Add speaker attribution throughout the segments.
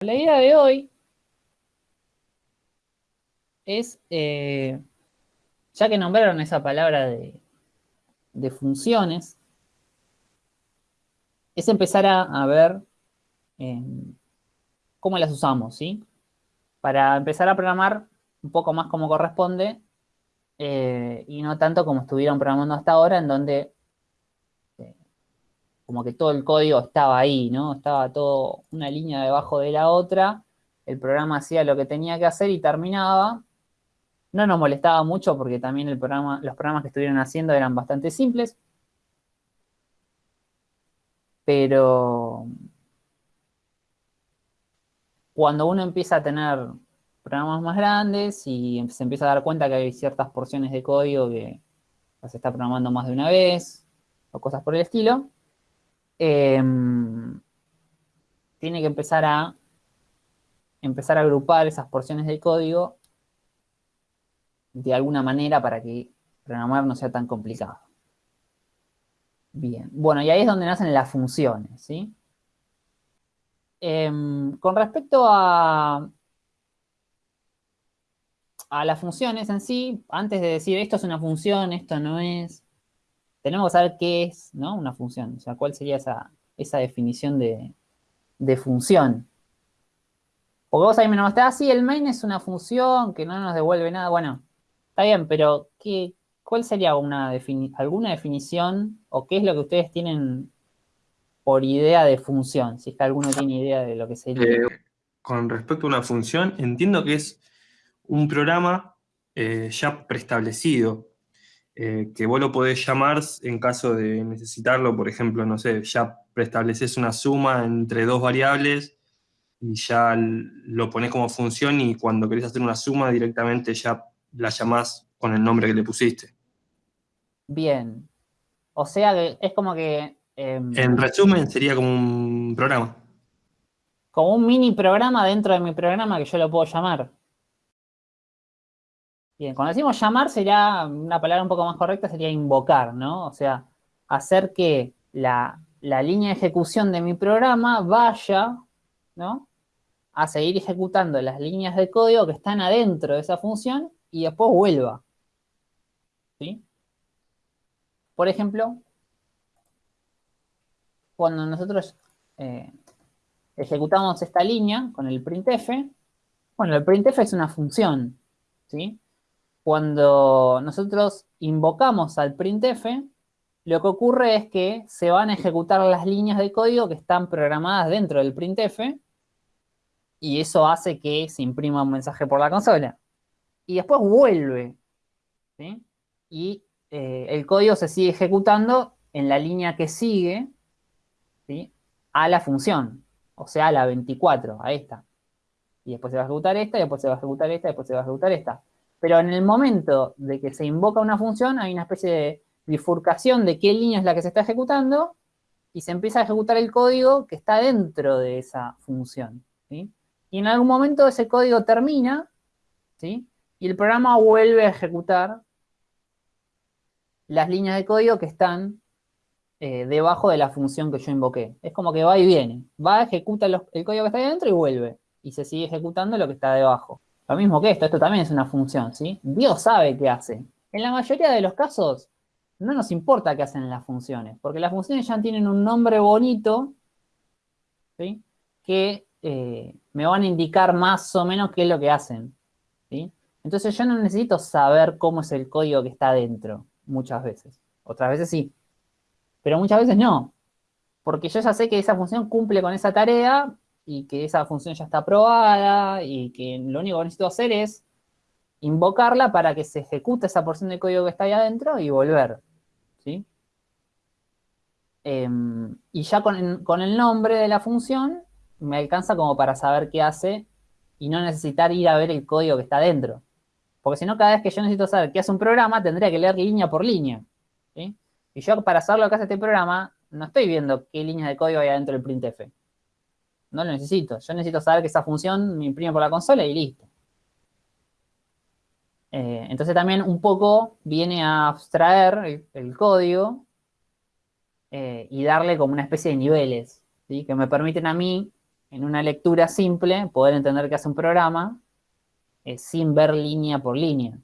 Speaker 1: La idea de hoy es, eh, ya que nombraron esa palabra de, funciones, es empezar a, ver em, cómo las usamos, ¿sí? Para empezar a programar un poco más como corresponde eh, y no tanto como estuvieron programando hasta ahora, en donde como que todo el código estaba ahí, ¿no? Estaba todo una línea debajo de la otra, el programa hacía lo que tenía que hacer y terminaba, no nos molestaba mucho porque también los programas que estuvieron haciendo eran bastante simples. Pero cuando uno empieza a tener programas más grandes y se empieza a dar cuenta que hay ciertas porciones de código que se está programando más de una vez o cosas por el estilo, em, tiene que empezar a empezar a agrupar esas porciones de código de alguna manera para que programar no sea tan complicado. Bien, bueno, y ahí es donde nacen las funciones, ¿sí? Em, con respecto a, a las funciones en sí, antes de decir esto es una función, esto no es, tenemos que saber qué es ¿no? una función, o sea, cuál sería esa, definición de, de función. Porque vos ahí me nombraste, ah, sí, el main es una función que no nos devuelve nada. Bueno, Está bien, pero ¿qué, ¿cuál sería una alguna definición o qué es lo que ustedes tienen por idea de función? Si es que alguno tiene idea de lo que sería.
Speaker 2: Eh, con respecto a una función, entiendo que es un programa eh, ya preestablecido, eh, que vos lo podés llamar en caso de necesitarlo, por ejemplo, no sé, ya preestableces una suma entre dos variables y ya lo pones como función y cuando querés hacer una suma directamente ya la llamás con el nombre que le pusiste.
Speaker 1: Bien. O sea que es como que...
Speaker 2: Em, en resumen, sería como un programa.
Speaker 1: Como un mini programa dentro de mi programa que yo lo puedo llamar. Bien, cuando decimos llamar sería, una palabra un poco más correcta sería invocar, ¿no? O sea, hacer que la, la línea de ejecución de mi programa vaya, ¿no? A seguir ejecutando las líneas de código que están adentro de esa función y después vuelva. ¿Sí? Por ejemplo, cuando nosotros eh, ejecutamos esta línea con el printf, bueno, el printf es una función, ¿sí? Cuando nosotros invocamos al printf, lo que ocurre es que se van a ejecutar las líneas de código que están programadas dentro del printf y eso hace que se imprima un mensaje por la consola y después vuelve. Y eh, el código se sigue ejecutando en la línea que sigue a la función, o sea, a la 24, a esta. Y después se va a ejecutar esta, después se va a ejecutar esta, después se va a ejecutar esta. Pero en el momento de que se invoca una función, hay una especie de bifurcación de qué línea es la que se está ejecutando, y se empieza a ejecutar el código que está dentro de esa función. Y en algún momento ese código termina, ¿sí? y el programa vuelve a ejecutar las líneas de código que están eh, debajo de la función que yo invoqué. Es como que va y viene. Va, ejecuta el código que está ahí adentro y vuelve. Y se sigue ejecutando lo que está debajo. Lo mismo que esto, esto también es una función, ¿sí? Dios sabe qué hace. En la mayoría de los casos, no nos importa qué hacen las funciones, porque las funciones ya tienen un nombre bonito, ¿sí? Que eh, me van a indicar más o menos qué es lo que hacen, ¿sí? Entonces yo no necesito saber cómo es el código que está dentro, muchas veces. Otras veces sí, pero muchas veces no. Porque yo ya sé que esa función cumple con esa tarea y que esa función ya está aprobada y que lo único que necesito hacer es invocarla para que se ejecute esa porción de código que está ahí adentro y volver. ¿sí? Em, y ya con, con el nombre de la función me alcanza como para saber qué hace y no necesitar ir a ver el código que está dentro. Porque si no, cada vez que yo necesito saber qué hace un programa, tendría que leer línea por línea. Y yo para saber lo que hace este programa, no estoy viendo qué líneas de código hay adentro del printf. No lo necesito. Yo necesito saber que esa función me imprime por la consola y listo. Eh, entonces también un poco viene a abstraer el, código eh, y darle como una especie de niveles, que me permiten a mí en una lectura simple, poder entender qué hace un programa eh, sin ver línea por línea.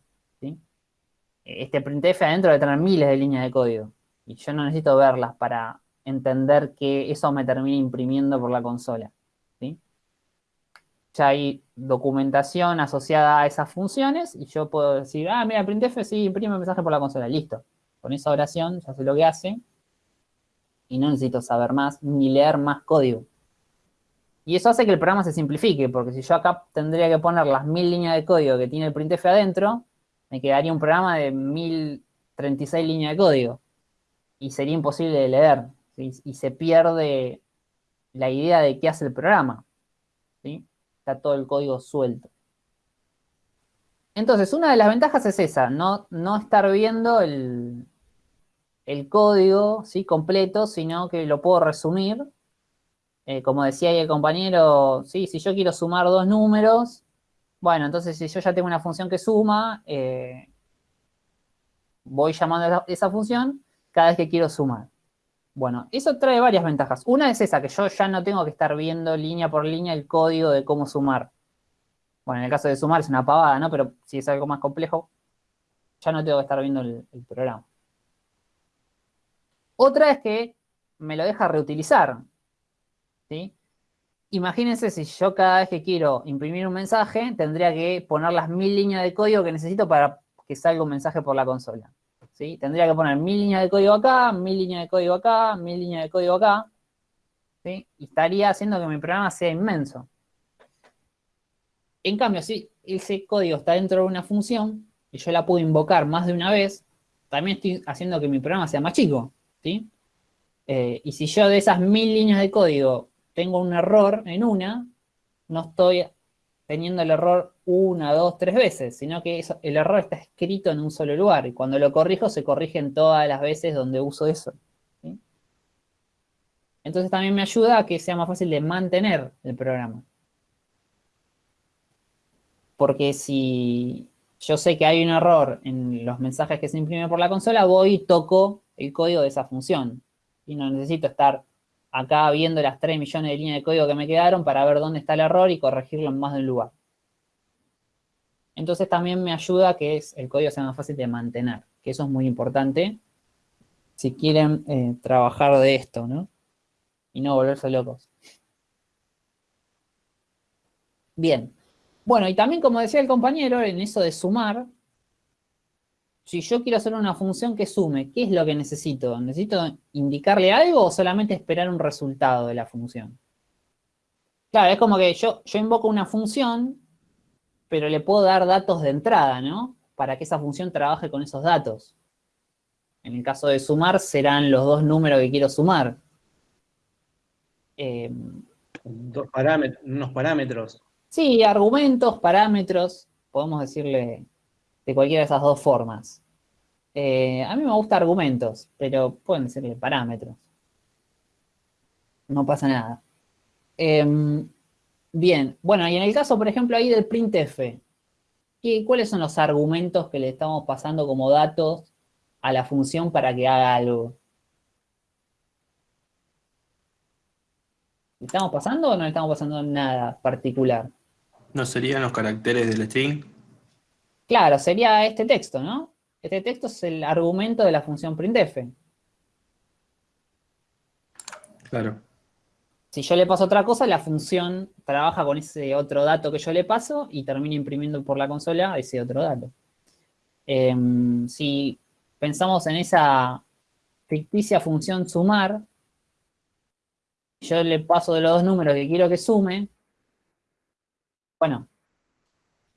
Speaker 1: Este printf adentro debe tener miles de líneas de código. Y yo no necesito verlas para entender que eso me termine imprimiendo por la consola. Ya hay documentación asociada a esas funciones y yo puedo decir, ah, mira, printf sí imprime mensaje por la consola. Listo. Con esa oración ya sé lo que hace y no necesito saber más ni leer más código. Y eso hace que el programa se simplifique, porque si yo acá tendría que poner las mil líneas de código que tiene el printf adentro, me quedaría un programa de 1036 líneas de código. Y sería imposible de leer. Y se pierde la idea de qué hace el programa. Está todo el código suelto. Entonces, una de las ventajas es esa, no, no estar viendo el, el código ¿sí? completo, sino que lo puedo resumir. Eh, como decía ahí el compañero, ¿sí? si yo quiero sumar dos números, bueno, entonces si yo ya tengo una función que suma, eh, voy llamando esa función cada vez que quiero sumar. Bueno, eso trae varias ventajas. Una es esa, que yo ya no tengo que estar viendo línea por línea el código de cómo sumar. Bueno, en el caso de sumar es una pavada, ¿no? Pero si es algo más complejo, ya no tengo que estar viendo el programa. Otra es que me lo deja reutilizar. ¿sí? Imagínense si yo cada vez que quiero imprimir un mensaje, tendría que poner las mil líneas de código que necesito para que salga un mensaje por la consola. ¿Sí? Tendría que poner mil líneas de código acá, mil líneas de código acá, mil líneas de código acá. ¿sí? Y estaría haciendo que mi programa sea inmenso. En cambio, si ese código está dentro de una función y yo la puedo invocar más de una vez, también estoy haciendo que mi programa sea más chico. Eh, y si yo de esas mil líneas de código tengo un error en una, no estoy teniendo el error una, dos, tres veces, sino que el error está escrito en un solo lugar. Y cuando lo corrijo, se corrigen todas las veces donde uso eso. Entonces también me ayuda a que sea más fácil de mantener el programa. Porque si yo sé que hay un error en los mensajes que se imprimen por la consola, voy y toco el código de esa función. Y no necesito estar acá viendo las 3 millones de líneas de código que me quedaron para ver dónde está el error y corregirlo en más de un lugar. Entonces también me ayuda que el código sea más fácil de mantener, que eso es muy importante si quieren eh, trabajar de esto, ¿no? Y no volverse locos. Bien. Bueno, y también como decía el compañero, en eso de sumar, si yo quiero hacer una función que sume, ¿qué es lo que necesito? ¿Necesito indicarle algo o solamente esperar un resultado de la función? Claro, es como que yo, yo invoco una función, pero le puedo dar datos de entrada, ¿no? Para que esa función trabaje con esos datos. En el caso de sumar, serán los dos números que quiero sumar.
Speaker 3: Eh, dos parámetros, unos parámetros.
Speaker 1: Sí, argumentos, parámetros, podemos decirle de cualquiera de esas dos formas. Eh, a mí me gusta argumentos, pero pueden serle parámetros. No pasa nada. Em, bien, bueno, y en el caso, por ejemplo, ahí del printf, ¿cuáles son los argumentos que le estamos pasando como datos a la función para que haga algo? ¿Le estamos pasando o no le estamos pasando nada particular?
Speaker 2: ¿No serían los caracteres del string?
Speaker 1: Claro, sería este texto, ¿no? Este texto es el argumento de la función printf.
Speaker 2: Claro.
Speaker 1: Si yo le paso otra cosa, la función trabaja con ese otro dato que yo le paso y termina imprimiendo por la consola ese otro dato. Em, si pensamos en esa ficticia función sumar, yo le paso de los dos números que quiero que sume, bueno,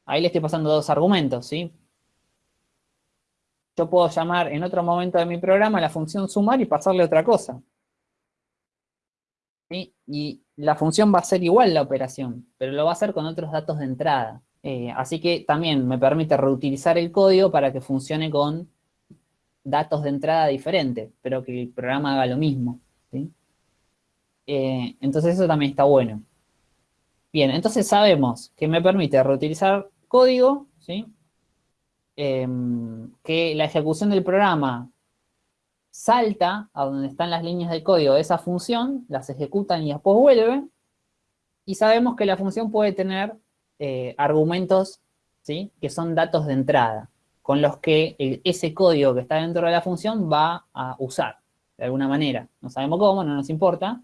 Speaker 1: Ahí le estoy pasando dos argumentos, ¿sí? Yo puedo llamar en otro momento de mi programa la función sumar y pasarle otra cosa. Y la función va a ser igual la operación, pero lo va a hacer con otros datos de entrada. Eh, así que también me permite reutilizar el código para que funcione con datos de entrada diferentes, pero que el programa haga lo mismo. Eh, entonces eso también está bueno. Bien, entonces sabemos que me permite reutilizar código, ¿sí? Em, que la ejecución del programa salta a donde están las líneas de código de esa función, las ejecutan y después vuelve, Y sabemos que la función puede tener eh, argumentos, ¿sí? Que son datos de entrada, con los que ese código que está dentro de la función va a usar, de alguna manera. No sabemos cómo, no nos importa,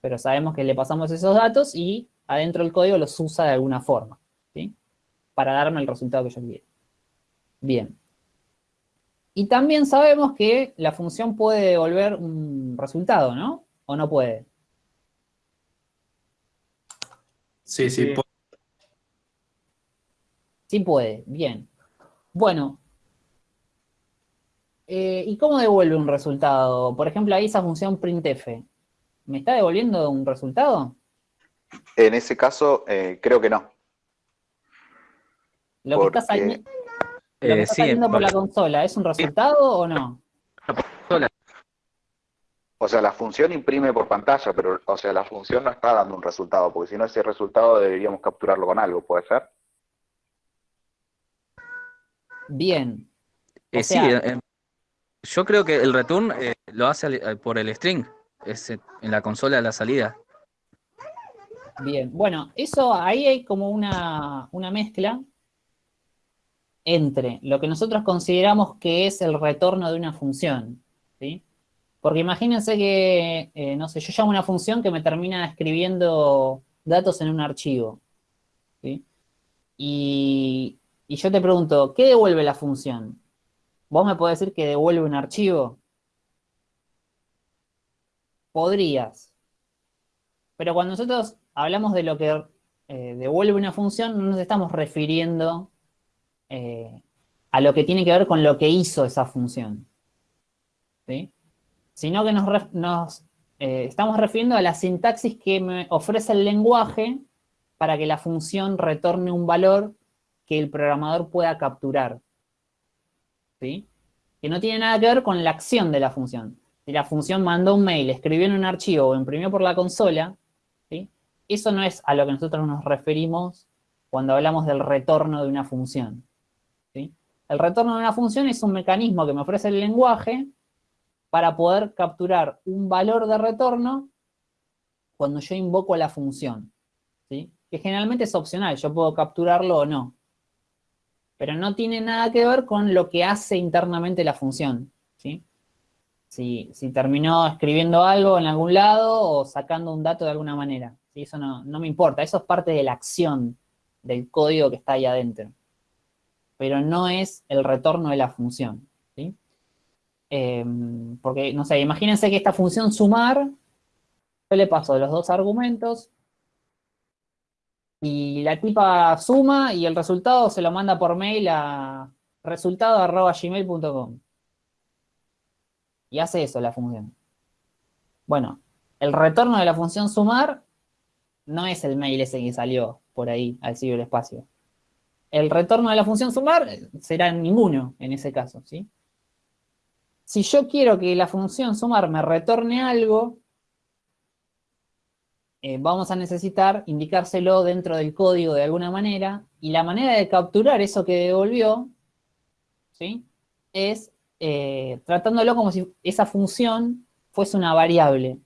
Speaker 1: pero sabemos que le pasamos esos datos y adentro del código los usa de alguna forma, ¿sí? Para darme el resultado que yo quiero. Bien. Y también sabemos que la función puede devolver un resultado, ¿no? ¿O no puede?
Speaker 2: Sí, sí, puede.
Speaker 1: Sí puede, bien. Bueno. Eh, ¿Y cómo devuelve un resultado? Por ejemplo, ahí esa función printf. ¿Me está devolviendo un resultado?
Speaker 4: En ese caso, eh, creo que no.
Speaker 1: Lo que está saliendo, lo que está saliendo por la consola, ¿es un resultado o no?
Speaker 4: O sea, la función imprime por pantalla, pero o sea, la función no está dando un resultado, porque si no ese resultado deberíamos capturarlo con algo, ¿puede ser?
Speaker 1: Bien.
Speaker 5: Eh, sí, eh, yo creo que el return eh, lo hace por el string, es en la consola de la salida.
Speaker 1: Bien, bueno, eso ahí hay como una, una mezcla entre lo que nosotros consideramos que es el retorno de una función, ¿sí? Porque imagínense que, eh, no sé, yo llamo una función que me termina escribiendo datos en un archivo. ¿sí? Y, yo te pregunto, ¿qué devuelve la función? ¿Vos me podés decir que devuelve un archivo? Podrías. Pero cuando nosotros hablamos de lo que eh, devuelve una función, no nos estamos refiriendo eh, a lo que tiene que ver con lo que hizo esa función. ¿Sí? sino que nos, eh, estamos refiriendo a la sintaxis que me ofrece el lenguaje para que la función retorne un valor que el programador pueda capturar. ¿Sí? Que no tiene nada que ver con la acción de la función. Si la función mandó un mail, escribió en un archivo o imprimió por la consola, ¿sí? eso no es a lo que nosotros nos referimos cuando hablamos del retorno de una función. El retorno de una función es un mecanismo que me ofrece el lenguaje para poder capturar un valor de retorno cuando yo invoco la función, ¿sí? que generalmente es opcional, yo puedo capturarlo o no. Pero no tiene nada que ver con lo que hace internamente la función. ¿sí? Si, terminó escribiendo algo en algún lado o sacando un dato de alguna manera. ¿sí? Eso no, no me importa, eso es parte de la acción del código que está ahí adentro. Pero no es el retorno de la función. Em, porque, no sé, imagínense que esta función sumar, yo le paso los dos argumentos, y la tipa suma y el resultado se lo manda por mail a resultado.gmail.com. Y hace eso la función. Bueno, el retorno de la función sumar no es el mail ese que salió por ahí al ciberespacio. El retorno de la función sumar será ninguno en ese caso, ¿sí? Si yo quiero que la función sumar me retorne algo, eh, vamos a necesitar indicárselo dentro del código de alguna manera, y la manera de capturar eso que devolvió, ¿sí? Es eh, tratándolo como si esa función fuese una variable,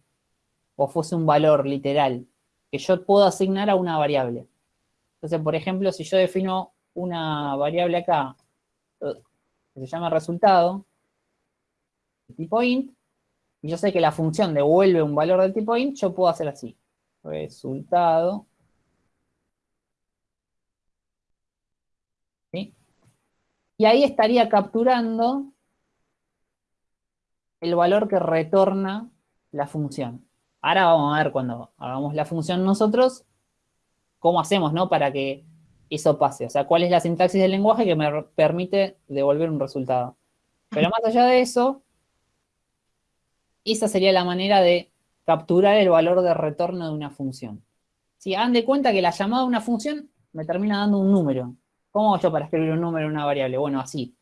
Speaker 1: o fuese un valor literal, que yo puedo asignar a una variable. Entonces, por ejemplo, si yo defino una variable acá, que se llama resultado, tipo int, y yo sé que la función devuelve un valor del tipo int, yo puedo hacer así. Resultado. Y ahí estaría capturando el valor que retorna la función. Ahora vamos a ver cuando hagamos la función nosotros, cómo hacemos, ¿no? Para que eso pase. O sea, cuál es la sintaxis del lenguaje que me permite devolver un resultado. Pero más allá de eso, esa sería la manera de capturar el valor de retorno de una función. Si hagan de cuenta que la llamada de una función me termina dando un número. ¿Cómo hago yo para escribir un número en una variable? Bueno, así.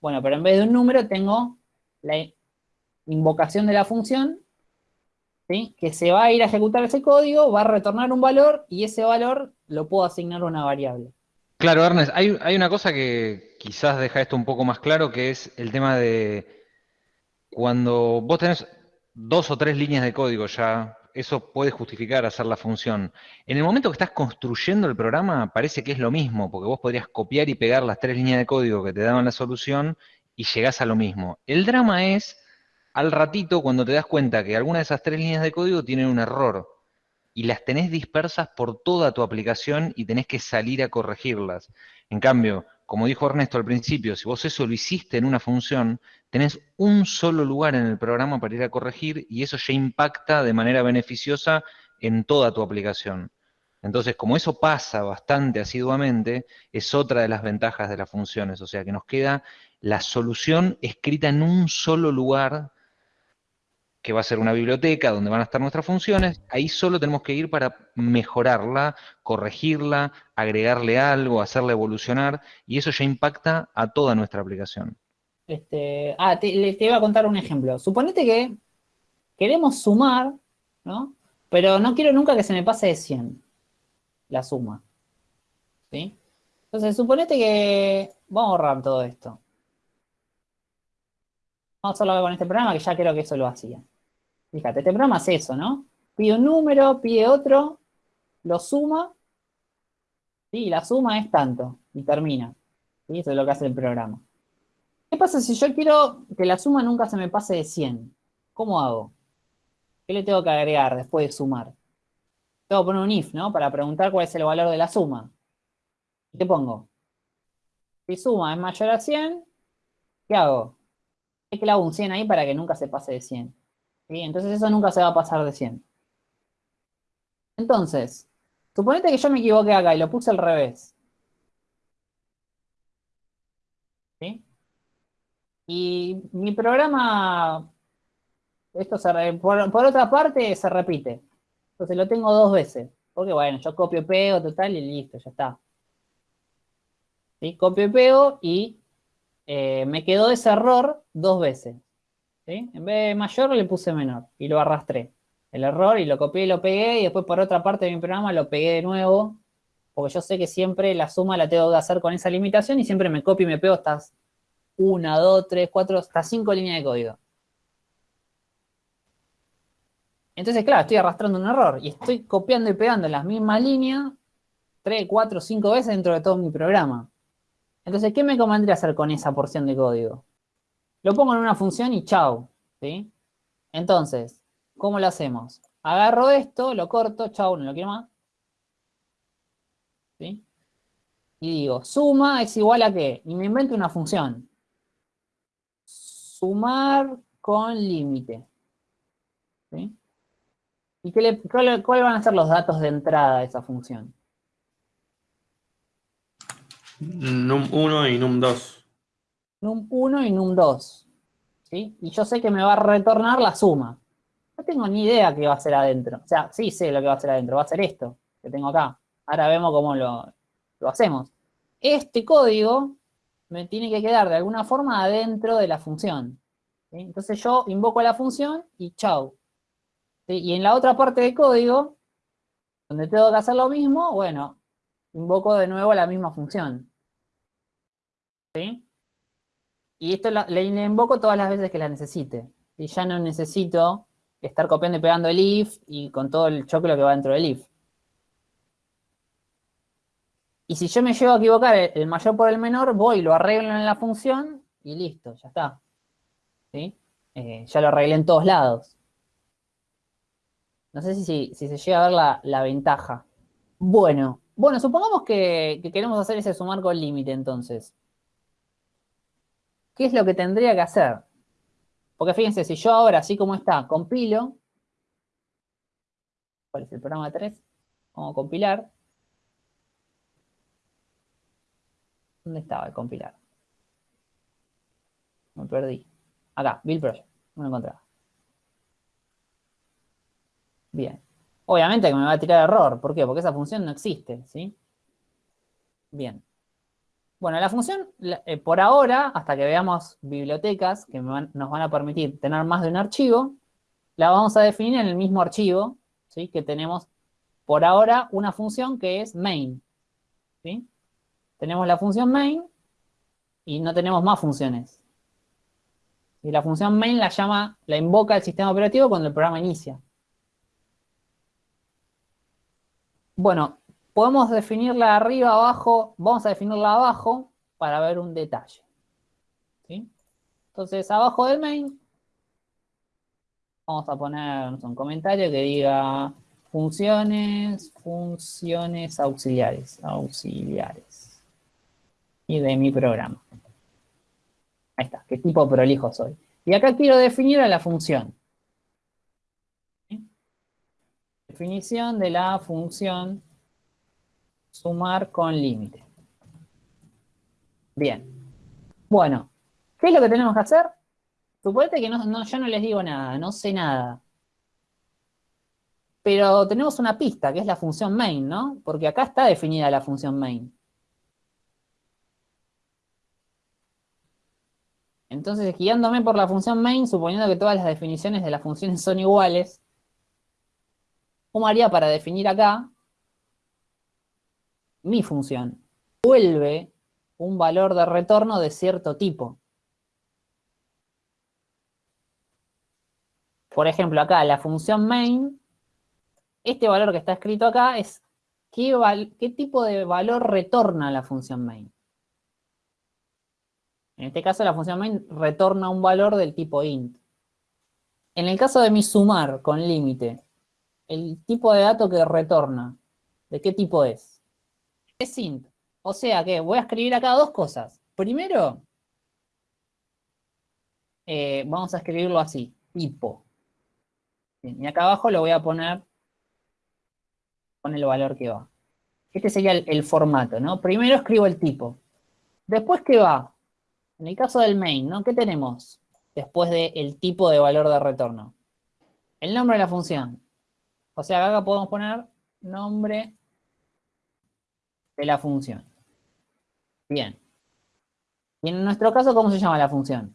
Speaker 1: Bueno, pero en vez de un número tengo la invocación de la función, que se va a ir a ejecutar ese código, va a retornar un valor y ese valor lo puedo asignar a una variable.
Speaker 6: Claro, Ernest, hay, hay una cosa que quizás deja esto un poco más claro, que es el tema de cuando vos tenés dos o tres líneas de código ya eso puede justificar hacer la función. En el momento que estás construyendo el programa, parece que es lo mismo, porque vos podrías copiar y pegar las tres líneas de código que te daban la solución y llegás a lo mismo. El drama es al ratito cuando te das cuenta que alguna de esas tres líneas de código tienen un error y las tenés dispersas por toda tu aplicación y tenés que salir a corregirlas. En cambio, como dijo Ernesto al principio, si vos eso lo hiciste en una función, tenés un solo lugar en el programa para ir a corregir y eso ya impacta de manera beneficiosa en toda tu aplicación. Entonces, como eso pasa bastante asiduamente, es otra de las ventajas de las funciones, o sea que nos queda la solución escrita en un solo lugar, que va a ser una biblioteca donde van a estar nuestras funciones, ahí solo tenemos que ir para mejorarla, corregirla, agregarle algo, hacerla evolucionar, y eso ya impacta a toda nuestra aplicación.
Speaker 1: Este, ah, te, iba a contar un ejemplo. Suponete que queremos sumar, ¿no? Pero no quiero nunca que se me pase de 100 la suma. ¿Sí? Entonces, suponete que vamos a ahorrar todo esto. Vamos a hacerlo con este programa que ya creo que eso lo hacía. Fíjate, este programa hace eso, ¿no? Pide un número, pide otro, lo suma, y la suma es tanto, y termina. ¿sí? Eso es lo que hace el programa. ¿Qué pasa si yo quiero que la suma nunca se me pase de 100? ¿Cómo hago? ¿Qué le tengo que agregar después de sumar? Tengo que poner un if, ¿no? Para preguntar cuál es el valor de la suma. ¿Y qué pongo? Si suma es mayor a 100, ¿qué hago? Le hago un 100 ahí para que nunca se pase de 100. ¿Sí? Entonces eso nunca se va a pasar de 100. Entonces, suponete que yo me equivoqué acá y lo puse al revés. ¿Sí? Y mi programa, esto por otra parte se repite. Entonces lo tengo dos veces. Porque bueno, yo copio, pego, total, y listo, ya está. ¿Sí? Copio y pego y eh, me quedó ese error dos veces. En vez de mayor le puse menor y lo arrastré. El error y lo copié y lo pegué y después por otra parte de mi programa lo pegué de nuevo. Porque yo sé que siempre la suma la tengo que hacer con esa limitación y siempre me copio y me pego estas una, dos, tres, cuatro, hasta cinco líneas de código. Entonces, claro, estoy arrastrando un error y estoy copiando y pegando las mismas líneas tres, cuatro, cinco veces dentro de todo mi programa. Entonces, ¿qué me convendría hacer con esa porción de código? Lo pongo en una función y chau, ¿sí? Entonces, ¿cómo lo hacemos? Agarro esto, lo corto, chau, no lo quiero más. ¿Sí? Y digo, suma es igual a qué? Y me invento una función. Sumar con límite. ¿Sí? ¿Y qué le- van a ser los datos de entrada de esa función?
Speaker 2: Num1 y num2.
Speaker 1: Num1 y num2. ¿sí? Y yo sé que me va a retornar la suma. No tengo ni idea qué va a ser adentro. O sea, sí sé lo que va a ser adentro. Va a ser esto que tengo acá. Ahora vemos cómo lo, lo hacemos. Este código me tiene que quedar de alguna forma adentro de la función. Entonces yo invoco a la función y chau. Y en la otra parte del código, donde tengo que hacer lo mismo, bueno, invoco de nuevo la misma función. ¿Sí? Y esto la- le invoco todas las veces que la necesite. Y ya no necesito estar copiando y pegando el if y con todo el choclo que va dentro del if. Y si yo me llevo a equivocar el, mayor por el menor, voy, lo arreglo en la función y listo, ya está. ¿Sí? Eh, ya lo arreglé en todos lados. No sé si, si- se llega a ver la, la ventaja. Bueno, bueno, supongamos que queremos hacer ese sumar con límite entonces. ¿Qué es lo que tendría que hacer? Porque fíjense, si yo ahora, así como está, compilo, ¿cuál es el programa 3? Vamos a compilar. ¿Dónde estaba el compilar? Me perdí. Acá, Build Project. No lo encontraba. Bien. Obviamente que me va a tirar error. ¿Por qué? Porque esa función no existe, ¿sí? Bien. Bueno, la función, eh, por ahora, hasta que veamos bibliotecas que nos van a permitir tener más de un archivo, la vamos a definir en el mismo archivo, ¿sí? Que tenemos por ahora una función que es main, ¿sí? Tenemos la función main y no tenemos más funciones. Y la función main la llama, la invoca el sistema operativo cuando el programa inicia. Bueno, podemos definirla arriba, abajo, vamos a definirla abajo para ver un detalle. Entonces, abajo del main, vamos a poner un comentario que diga funciones, funciones auxiliares, auxiliares. Y de mi programa. Ahí está, qué tipo prolijo soy. Y acá quiero definir a la función. Definición de la función sumar con límite. Bien. Bueno, ¿qué es lo que tenemos que hacer? Suponete que no, yo no les digo nada, no sé nada. Pero tenemos una pista, que es la función main, ¿no? Porque acá está definida la función main. Entonces, guiándome por la función main, suponiendo que todas las definiciones de las funciones son iguales, ¿cómo haría para definir acá mi función? Vuelve un valor de retorno de cierto tipo. Por ejemplo, acá la función main, este valor que está escrito acá es qué, qué tipo de valor retorna la función main. En este caso la función main retorna un valor del tipo int. En el caso de mi sumar con límite, el tipo de dato que retorna, ¿de qué tipo es? Es int. O sea que voy a escribir acá dos cosas. Primero, eh, vamos a escribirlo así, tipo. y acá abajo lo voy a poner con el valor que va. Este sería el, formato, ¿no? Primero escribo el tipo. Después, ¿qué va? En el caso del main, ¿no? ¿Qué tenemos después del tipo de valor de retorno? El nombre de la función. O sea, acá podemos poner nombre de la función. Bien. Y en nuestro caso, ¿cómo se llama la función?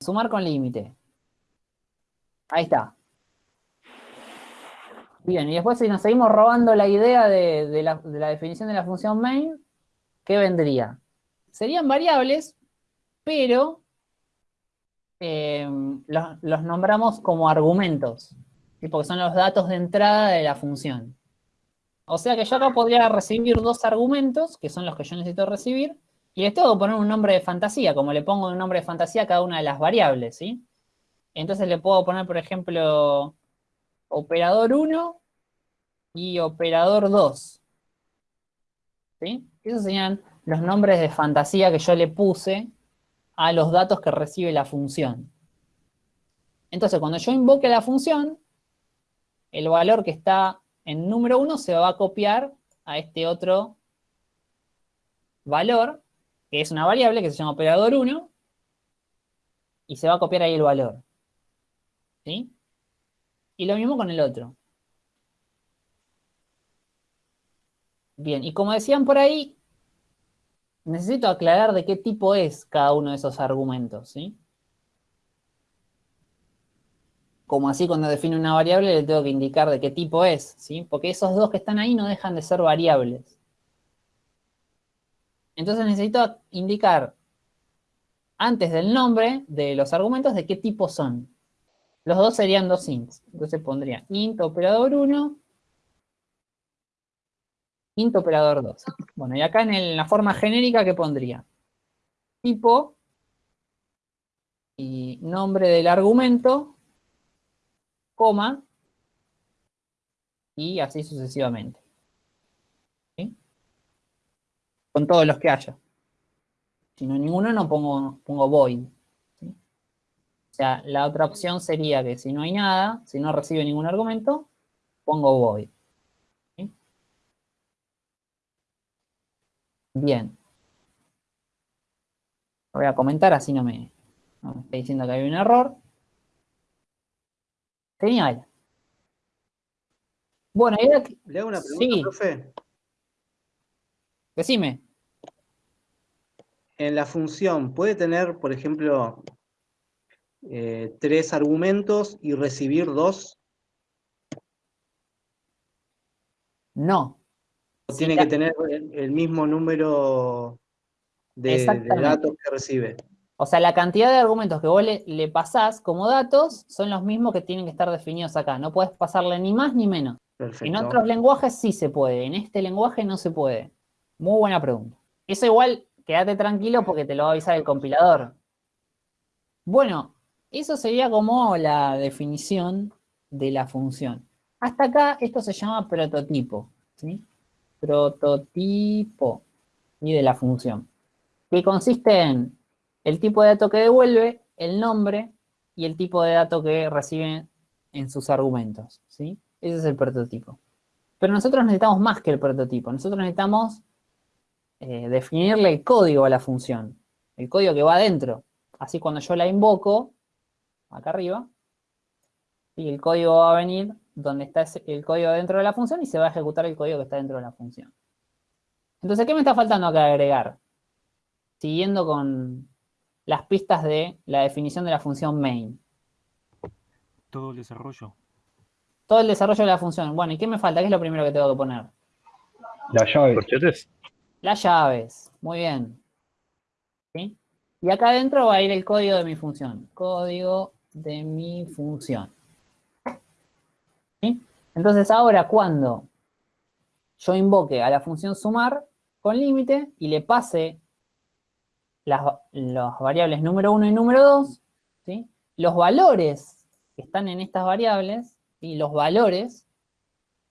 Speaker 1: Sumar con límite. Ahí está. Bien, y después si nos seguimos robando la idea de, la, definición de la función main, ¿qué vendría? Serían variables, pero em, los, nombramos como argumentos, porque son los datos de entrada de la función. O sea que yo acá podría recibir dos argumentos, que son los que yo necesito recibir, y les tengo que poner un nombre de fantasía, como le pongo un nombre de fantasía a cada una de las variables, ¿sí? Entonces le puedo poner, por ejemplo, operador 1 y operador 2. ¿Sí? Esos serían los nombres de fantasía que yo le puse a los datos que recibe la función. Entonces, cuando yo invoque la función, el valor que está en número 1 se va a copiar a este otro valor, que es una variable que se llama operador 1, y se va a copiar ahí el valor. ¿Sí? Y lo mismo con el otro. Bien, y como decían por ahí, necesito aclarar de qué tipo es cada uno de esos argumentos, ¿sí? Como así cuando defino una variable le tengo que indicar de qué tipo es, ¿sí? Porque esos dos que están ahí no dejan de ser variables. Entonces necesito indicar antes del nombre de los argumentos de qué tipo son. Los dos serían dos ints. Entonces pondría int operador 1 int operador 2. Bueno, y acá en, la forma genérica, ¿qué pondría? Tipo y nombre del argumento, coma, y así sucesivamente. Con todos los que haya. Si no ninguno, no pongo, pongo void. O sea, la otra opción sería que si no hay nada, si no recibe ningún argumento, pongo void. Bien. Lo voy a comentar, así no me, está diciendo que hay un error. Genial. Bueno,
Speaker 3: Le hago una pregunta, profe.
Speaker 1: Decime.
Speaker 3: En la función, ¿puede tener, por ejemplo, eh, tres argumentos y recibir dos?
Speaker 1: No,
Speaker 3: tiene que tener el mismo número de, datos que recibe.
Speaker 1: O sea, la cantidad de argumentos que vos le, pasás como datos son los mismos que tienen que estar definidos acá. No puedes pasarle ni más ni menos.
Speaker 3: Perfecto.
Speaker 1: En otros lenguajes sí se puede, en este lenguaje no se puede. Muy buena pregunta. Eso igual, quédate tranquilo porque te lo va a avisar el compilador. Bueno, eso sería como la definición de la función. Hasta acá esto se llama prototipo, ¿sí? Prototipo y de la función. Que consiste en el tipo de dato que devuelve, el nombre y el tipo de dato que recibe en sus argumentos, ¿sí? Ese es el prototipo. Pero nosotros necesitamos más que el prototipo. Nosotros necesitamos eh, definirle el código a la función. El código que va adentro. Así cuando yo la invoco, acá arriba, y el código va a venir donde está el código dentro de la función y se va a ejecutar el código que está dentro de la función. Entonces, ¿qué me está faltando acá agregar? Siguiendo con las pistas de la definición de la función main.
Speaker 7: Todo el desarrollo.
Speaker 1: Todo el desarrollo de la función. Bueno, ¿y qué me falta? ¿Qué es lo primero que tengo que poner?
Speaker 8: Las llaves.
Speaker 2: ¿Corchetes?
Speaker 1: Las llaves. Muy bien. ¿Sí? Y acá adentro va a ir el código de mi función. Código de mi función. ¿Sí? Entonces ahora cuando yo invoque a la función sumar con límite y le pase las, variables número 1 y número 2, ¿sí? los valores que están en estas variables y los valores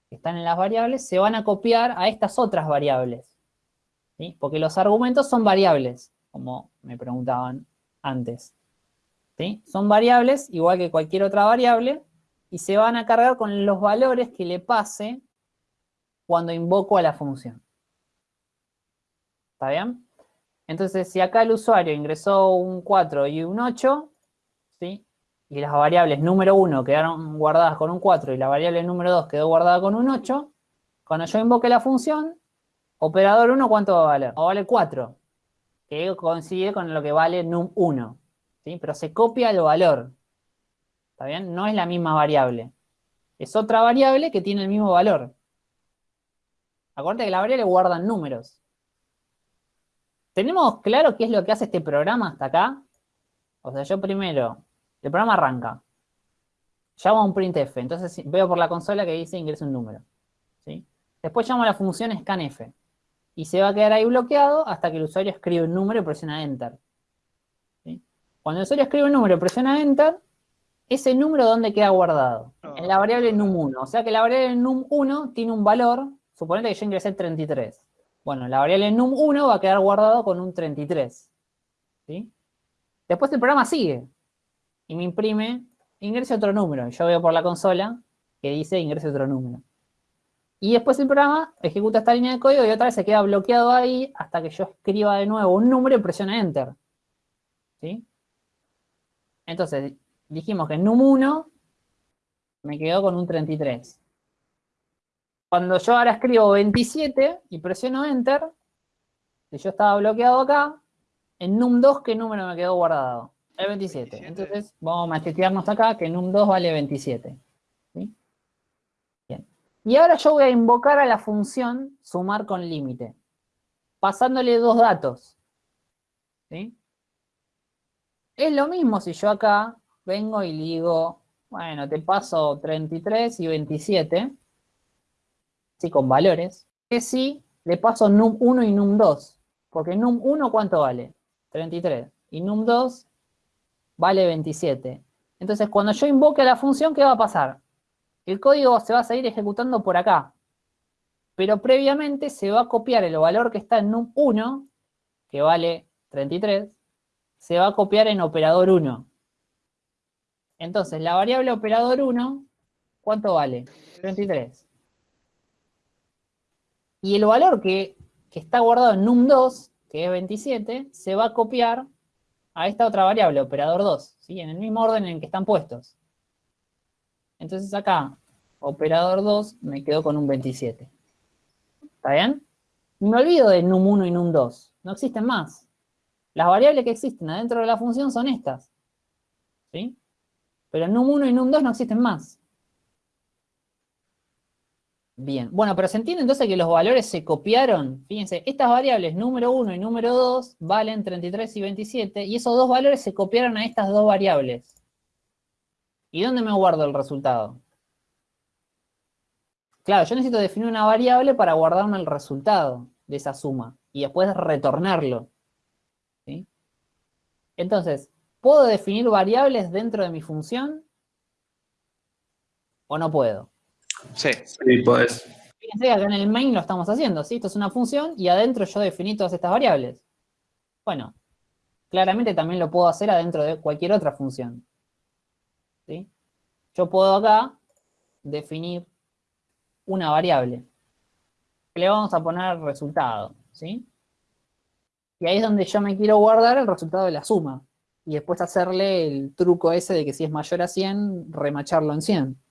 Speaker 1: que están en las variables se van a copiar a estas otras variables. ¿sí? Porque los argumentos son variables, como me preguntaban antes. ¿sí? Son variables, igual que cualquier otra variable, y se van a cargar con los valores que le pase cuando invoco a la función. ¿Está bien? Entonces, si acá el usuario ingresó un 4 y un 8, ¿sí? y las variables número 1 quedaron guardadas con un 4 y la variable número 2 quedó guardada con un 8, cuando yo invoque la función, operador 1, ¿cuánto va a valer? Va a valer 4, que coincide con lo que vale num1, ¿sí? Pero se copia el valor, ¿está bien? No es la misma variable. Es otra variable que tiene el mismo valor. Acuérdate que la variable guarda números. ¿Tenemos claro qué es lo que hace este programa hasta acá? O sea, yo primero el programa arranca. Llamo a un printf. Entonces veo por la consola que dice ingresa un número. ¿sí? Después llamo a la función scanf. Y se va a quedar ahí bloqueado hasta que el usuario escribe un número y presiona enter. ¿sí? Cuando el usuario escribe un número y presiona enter, ese número ¿dónde queda guardado? En la variable num1. O sea que la variable num1 tiene un valor, suponete que yo ingresé 33. Bueno, la variable num1 va a quedar guardado con un 33. ¿sí? Después el programa sigue y me imprime, ingrese otro número. Yo veo por la consola que dice ingrese otro número. Y después el programa ejecuta esta línea de código y otra vez se queda bloqueado ahí hasta que yo escriba de nuevo un número y presione Enter. ¿Sí? Entonces, dijimos que en num1 me quedó con un 33. Cuando yo ahora escribo 27 y presiono Enter, si yo estaba bloqueado acá, en num2, ¿qué número me quedó guardado? El 27. Entonces, vamos a machetearnos acá que num2 vale 27. ¿sí? Bien. Y ahora yo voy a invocar a la función sumar con límite, pasándole dos datos. ¿sí? Es lo mismo si yo acá vengo y digo, bueno, te paso 33 y 27, ¿sí? con valores, que si le paso num1 y num2, porque num1 ¿cuánto vale? 33. Y num2 vale 27. Entonces, cuando yo invoque a la función, ¿qué va a pasar? El código se va a seguir ejecutando por acá. Pero previamente se va a copiar el valor que está en num1, que vale 33, se va a copiar en operador 1. Entonces, la variable operador 1, ¿cuánto vale? 33. Y el valor que, está guardado en num2, que es 27, se va a copiar a esta otra variable, operador 2, ¿sí? en el mismo orden en que están puestos. Entonces acá, operador 2 me quedo con un 27. ¿Está bien? Y me olvido de num1 y num2. No existen más. Las variables que existen adentro de la función son estas. ¿Sí? Pero num1 y num2 no existen más. Bien, bueno, pero se entiende entonces que los valores se copiaron. Fíjense, estas variables número 1 y número 2 valen 33 y 27, y esos dos valores se copiaron a estas dos variables. ¿Y dónde me guardo el resultado? Claro, yo necesito definir una variable para guardarme el resultado de esa suma y después retornarlo. ¿sí? Entonces, ¿puedo definir variables dentro de mi función? ¿O no puedo?
Speaker 2: Sí. Sí, podés.
Speaker 1: Fíjense que acá en el main lo estamos haciendo, ¿sí? Esto es una función y adentro yo definí todas estas variables. Bueno, claramente también lo puedo hacer adentro de cualquier otra función. ¿sí? Yo puedo acá definir una variable. Le vamos a poner resultado, ¿sí? Y ahí es donde yo me quiero guardar el resultado de la suma. Y después hacerle el truco ese de que si es mayor a 100, remacharlo en 100.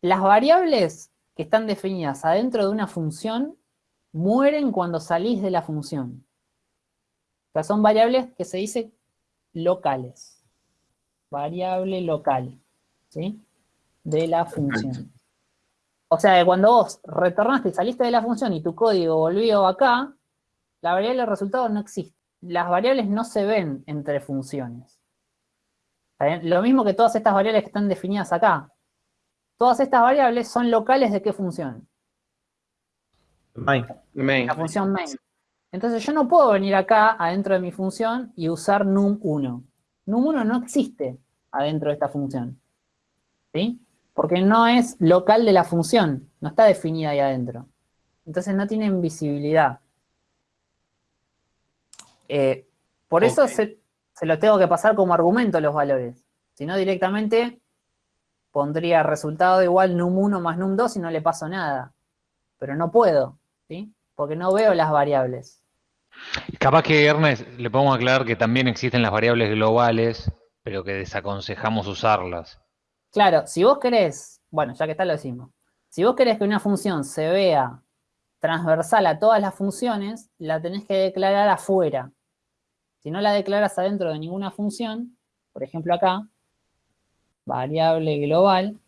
Speaker 1: Las variables que están definidas adentro de una función mueren cuando salís de la función. O sea, son variables que se dice locales. Variable local, ¿sí? De la función. O sea, cuando vos retornaste y saliste de la función y tu código volvió acá, la variable resultado no existe. Las variables no se ven entre funciones. Lo mismo que todas estas variables que están definidas acá. Todas estas variables son locales de qué función?
Speaker 3: Main.
Speaker 1: La función main. Entonces yo no puedo venir acá adentro de mi función y usar num1. Num1 no existe adentro de esta función. ¿Sí? Porque no es local de la función, no está definida ahí adentro. Entonces no tienen visibilidad. Eh, por eso se, se lo tengo que pasar como argumento los valores. Si no, directamente pondría resultado igual num1 más num2 y no le paso nada. Pero no puedo, ¿sí? Porque no veo las variables.
Speaker 6: Capaz que, Ernest, le podemos aclarar que también existen las variables globales, pero que desaconsejamos usarlas.
Speaker 1: Claro, si vos querés, bueno, ya que está lo decimos. Si vos querés que una función se vea transversal a todas las funciones, la tenés que declarar afuera. Si no la declaras adentro de ninguna función, por ejemplo acá, variable global,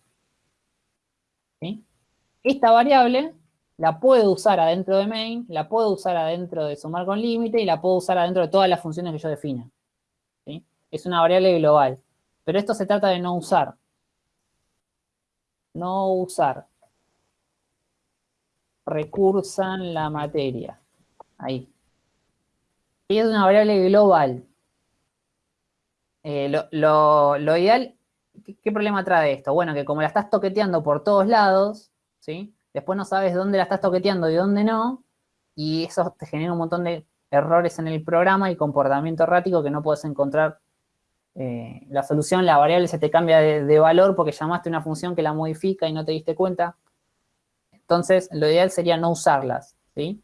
Speaker 1: esta variable la puedo usar adentro de main, la puedo usar adentro de sumar con límite y la puedo usar adentro de todas las funciones que yo defina. Es una variable global. Pero esto se trata de no usar no usar. Recursan la materia. Ahí. Y es una variable global. Eh, lo, ideal, ¿qué, problema trae esto? Bueno, que como la estás toqueteando por todos lados, ¿sí? Después no sabes dónde la estás toqueteando y dónde no, y eso te genera un montón de errores en el programa y comportamiento errático que no puedes encontrar eh, la solución, la variable se te cambia de, valor porque llamaste una función que la modifica y no te diste cuenta. Entonces, lo ideal sería no usarlas, ¿sí?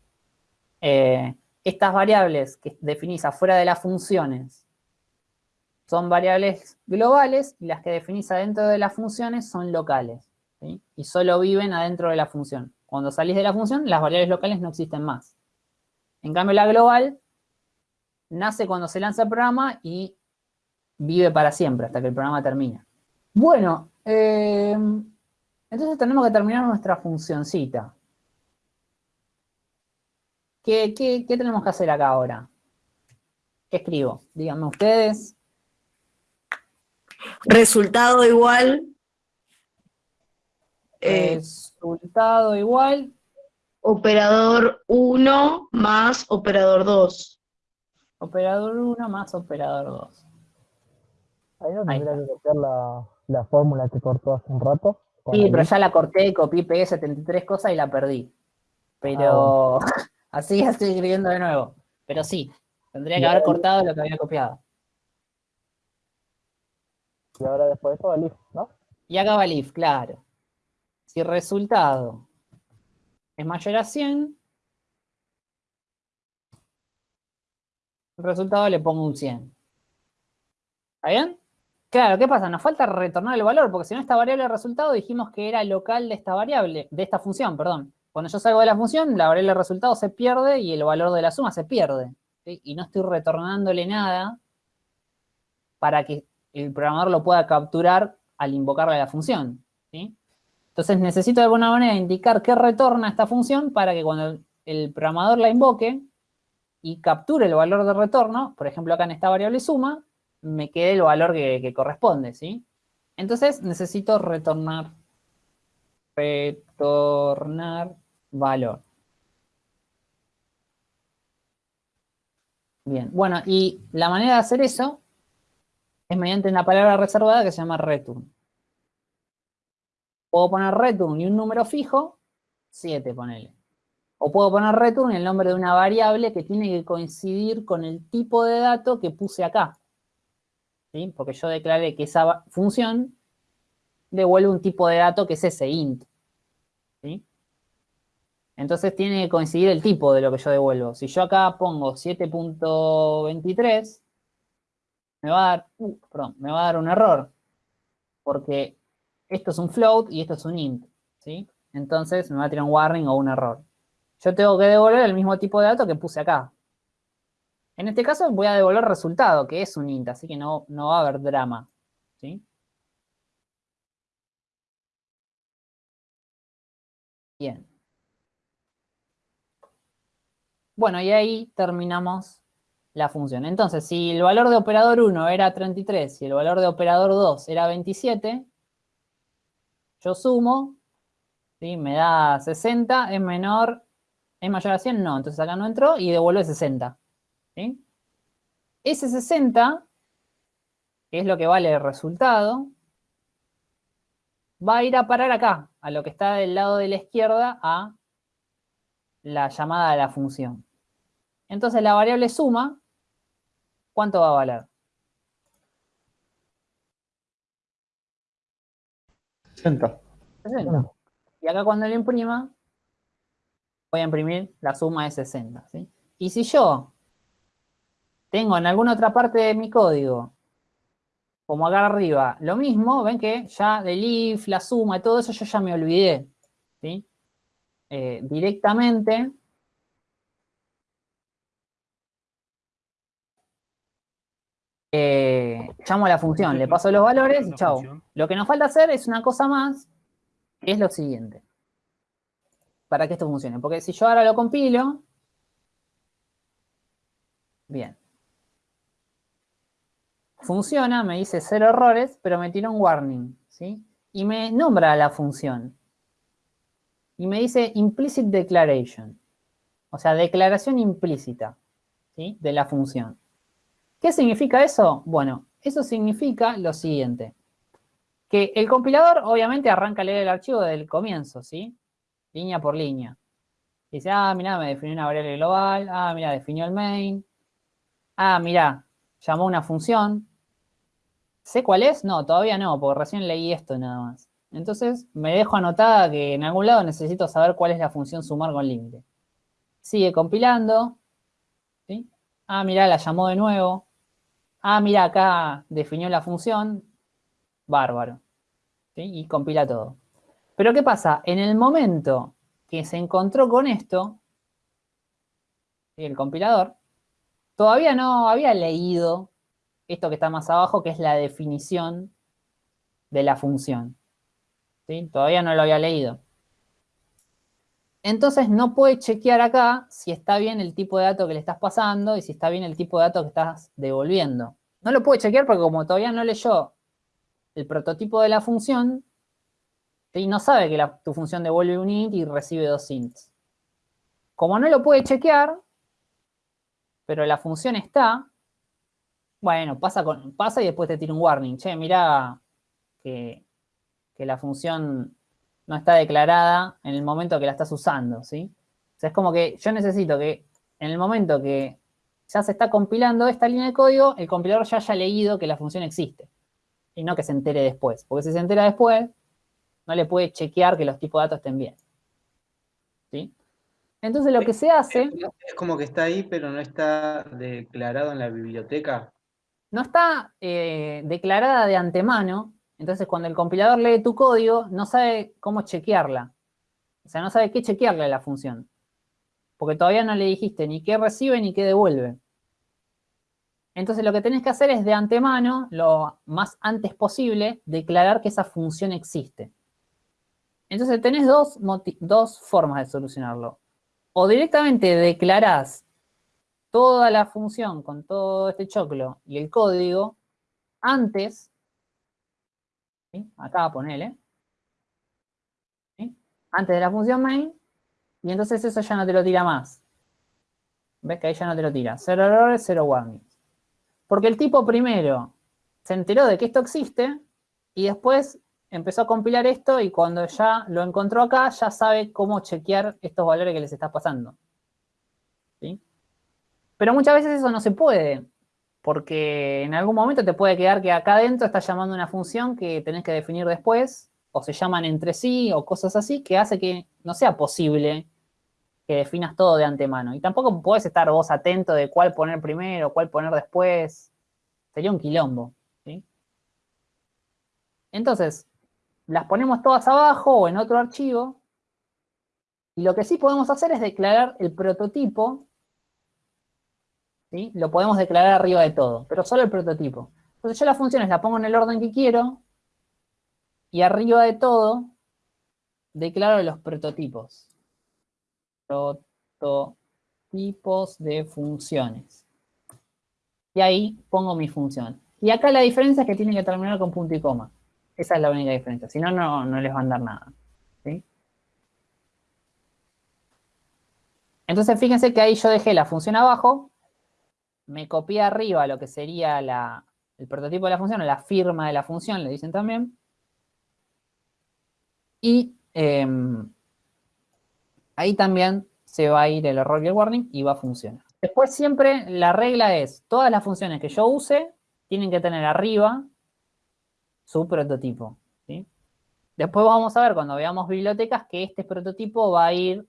Speaker 1: Eh, estas variables que definís afuera de las funciones son variables globales y las que definís adentro de las funciones son locales. Y solo viven adentro de la función. Cuando salís de la función, las variables locales no existen más. En cambio, la global nace cuando se lanza el programa y vive para siempre, hasta que el programa termina. Bueno, eh, entonces tenemos que terminar nuestra funcioncita. ¿Qué, tenemos que hacer acá ahora? ¿Qué escribo? Díganme ustedes.
Speaker 9: Resultado igual.
Speaker 1: Eh, Resultado igual.
Speaker 9: Operador 1 más operador 2.
Speaker 1: Operador 1 más operador 2.
Speaker 10: Ahí no tendría que copiar la, la fórmula que cortó hace un rato.
Speaker 1: Sí, pero ya la corté, copié, pegué 73 cosas y la perdí. Pero
Speaker 10: Ah,
Speaker 1: así ya estoy escribiendo de nuevo. Pero sí, tendría que haber cortado lo que había copiado.
Speaker 10: Y ahora después de eso va listo, ¿no?
Speaker 1: Y acá va el if, claro. Si el resultado es mayor a 100, el resultado le pongo un 100. ¿Está bien? Claro, ¿qué pasa? Nos falta retornar el valor, porque si no esta variable de resultado dijimos que era local de esta variable, de esta función, perdón. Cuando yo salgo de la función, la variable de resultado se pierde y el valor de la suma se pierde. Y no estoy retornándole nada para que el programador lo pueda capturar al invocarle a la función. ¿sí? Entonces necesito de alguna manera indicar qué retorna esta función para que cuando el, programador la invoque y capture el valor de retorno, por ejemplo acá en esta variable suma, me quede el valor que, que corresponde, ¿sí? Entonces necesito retornar retornar valor. Bien, bueno, y la manera de hacer eso es mediante una palabra reservada que se llama return. Puedo poner return y un número fijo, 7 ponele. O puedo poner return el nombre de una variable que tiene que coincidir con el tipo de dato que puse acá. Porque yo declaré que esa función devuelve un tipo de dato que es ese int. Entonces tiene que coincidir el tipo de lo que yo devuelvo. Si yo acá pongo 7.23, me va a dar, uh, me va a dar un error. Porque esto es un float y esto es un int. ¿sí? Entonces me va a tirar un warning o un error. Yo tengo que devolver el mismo tipo de dato que puse acá. En este caso voy a devolver resultado, que es un int, así que no, no va a haber drama. ¿sí? Bien. Bueno, y ahí terminamos la función. Entonces, si el valor de operador 1 era 33 y el valor de operador 2 era 27, yo sumo, ¿sí? me da 60, es menor, es mayor a 100, no, entonces acá no entró y devuelve 60. ¿sí? Ese 60, que es lo que vale el resultado, va a ir a parar acá, a lo que está del lado de la izquierda, a la llamada de la función. Entonces la variable suma, ¿cuánto va a valer?
Speaker 3: 60.
Speaker 1: 60. Y acá cuando lo imprima, voy a imprimir la suma de 60. ¿sí? Y si yo tengo en alguna otra parte de mi código, como acá arriba, lo mismo, ven que ya del if, la suma y todo eso yo ya me olvidé. ¿sí? Eh, directamente eh, llamo a la función, le paso los valores y chao. Lo que nos falta hacer es una cosa más, que es lo siguiente. Para que esto funcione. Porque si yo ahora lo compilo, bien. Funciona, me dice cero errores, pero me tira un warning, ¿sí? Y me nombra la función. Y me dice implicit declaration. O sea, declaración implícita, ¿sí? De la función. ¿Qué significa eso? Bueno, eso significa lo siguiente. Que el compilador obviamente arranca a leer el archivo desde el comienzo, ¿sí? Línea por línea. Dice, ah, mira, me definió una variable global. Ah, mira, definió el main. Ah, mira, llamó una función. ¿Sé cuál es? No, todavía no, porque recién leí esto nada más. Entonces, me dejo anotada que en algún lado necesito saber cuál es la función sumar con límite. Sigue compilando. ¿sí? Ah, mira, la llamó de nuevo. Ah, mira, acá definió la función. Bárbaro. Y compila todo. Pero ¿qué pasa? En el momento que se encontró con esto, el compilador, todavía no había leído esto que está más abajo, que es la definición de la función. Todavía no lo había leído. Entonces no puede chequear acá si está bien el tipo de dato que le estás pasando y si está bien el tipo de dato que estás devolviendo. No lo puede chequear porque como todavía no leyó el prototipo de la función, y no sabe que tu función devuelve un int y recibe dos ints. Como no lo puede chequear, pero la función está, bueno, pasa, con, pasa y después te tira un warning. Che, mira que, que la función no está declarada en el momento que la estás usando, ¿sí? O sea, es como que yo necesito que en el momento que ya se está compilando esta línea de código, el compilador ya haya leído que la función existe. Y no que se entere después. Porque si se entera después, no le puede chequear que los tipos de datos estén bien. ¿Sí? Entonces lo que se hace...
Speaker 3: Es como que está ahí, pero no está declarado en la biblioteca.
Speaker 1: No está eh, declarada de antemano, entonces cuando el compilador lee tu código, no sabe cómo chequearla. O sea, no sabe qué chequearle a la función. Porque todavía no le dijiste ni qué recibe ni qué devuelve. Entonces lo que tenés que hacer es de antemano, lo más antes posible, declarar que esa función existe. Entonces tenés dos, dos formas de solucionarlo. O directamente declarás toda la función con todo este choclo y el código antes, ¿sí? acá ponele, ¿sí? antes de la función main, y entonces eso ya no te lo tira más. ¿Ves que ahí ya no te lo tira? Cero errores, cero warnings. Porque el tipo primero se enteró de que esto existe y después empezó a compilar esto y cuando ya lo encontró acá, ya sabe cómo chequear estos valores que les está pasando. ¿Sí? Pero muchas veces eso no se puede, porque en algún momento te puede quedar que acá adentro estás llamando una función que tenés que definir después, o se llaman entre sí, o cosas así, que hace que no sea posible que definas todo de antemano. Y tampoco puedes estar vos atento de cuál poner primero, cuál poner después. Sería un quilombo. ¿sí? Entonces, las ponemos todas abajo o en otro archivo. Y lo que sí podemos hacer es declarar el prototipo. ¿sí? Lo podemos declarar arriba de todo, pero solo el prototipo. Entonces yo las funciones las pongo en el orden que quiero. Y arriba de todo, declaro los prototipos. Prototipos de funciones. Y ahí pongo mi función. Y acá la diferencia es que tiene que terminar con punto y coma. Esa es la única diferencia. Si no, no les va a dar nada. ¿sí? Entonces, fíjense que ahí yo dejé la función abajo, me copié arriba lo que sería la, el prototipo de la función, o la firma de la función, le dicen también. Y eh, ahí también se va a ir el error y el warning y va a funcionar. Después siempre la regla es, todas las funciones que yo use tienen que tener arriba su prototipo. ¿sí? Después vamos a ver cuando veamos bibliotecas que este prototipo va a ir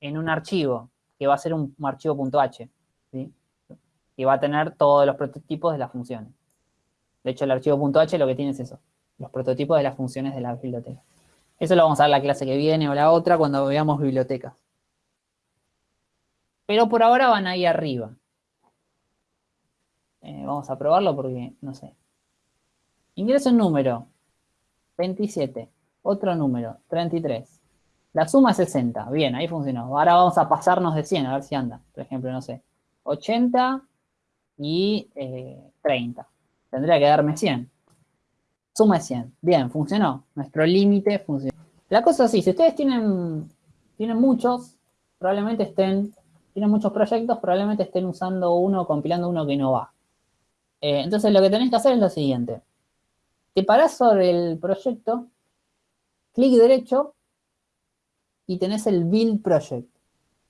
Speaker 1: en un archivo, que va a ser un, archivo .h, que va a tener todos los prototipos de las funciones. De hecho, el archivo .h lo que tiene es eso, los prototipos de las funciones de la biblioteca. Eso lo vamos a ver la clase que viene o la otra cuando veamos bibliotecas. Pero por ahora van ahí arriba. Eh, vamos a probarlo porque, no sé. Ingreso un número, 27. Otro número, 33. La suma es 60. Bien, ahí funcionó. Ahora vamos a pasarnos de 100, a ver si anda. Por ejemplo, no sé, 80 y 30. Eh, Tendría que darme 100. Suma es 100. Bien, funcionó. Nuestro límite funcionó. La cosa es así, si ustedes tienen, tienen muchos, probablemente estén, tienen muchos proyectos, probablemente estén usando uno, compilando uno que no va. Eh, entonces lo que tenés que hacer es lo siguiente. Te parás sobre el proyecto, clic derecho y tenés el build project.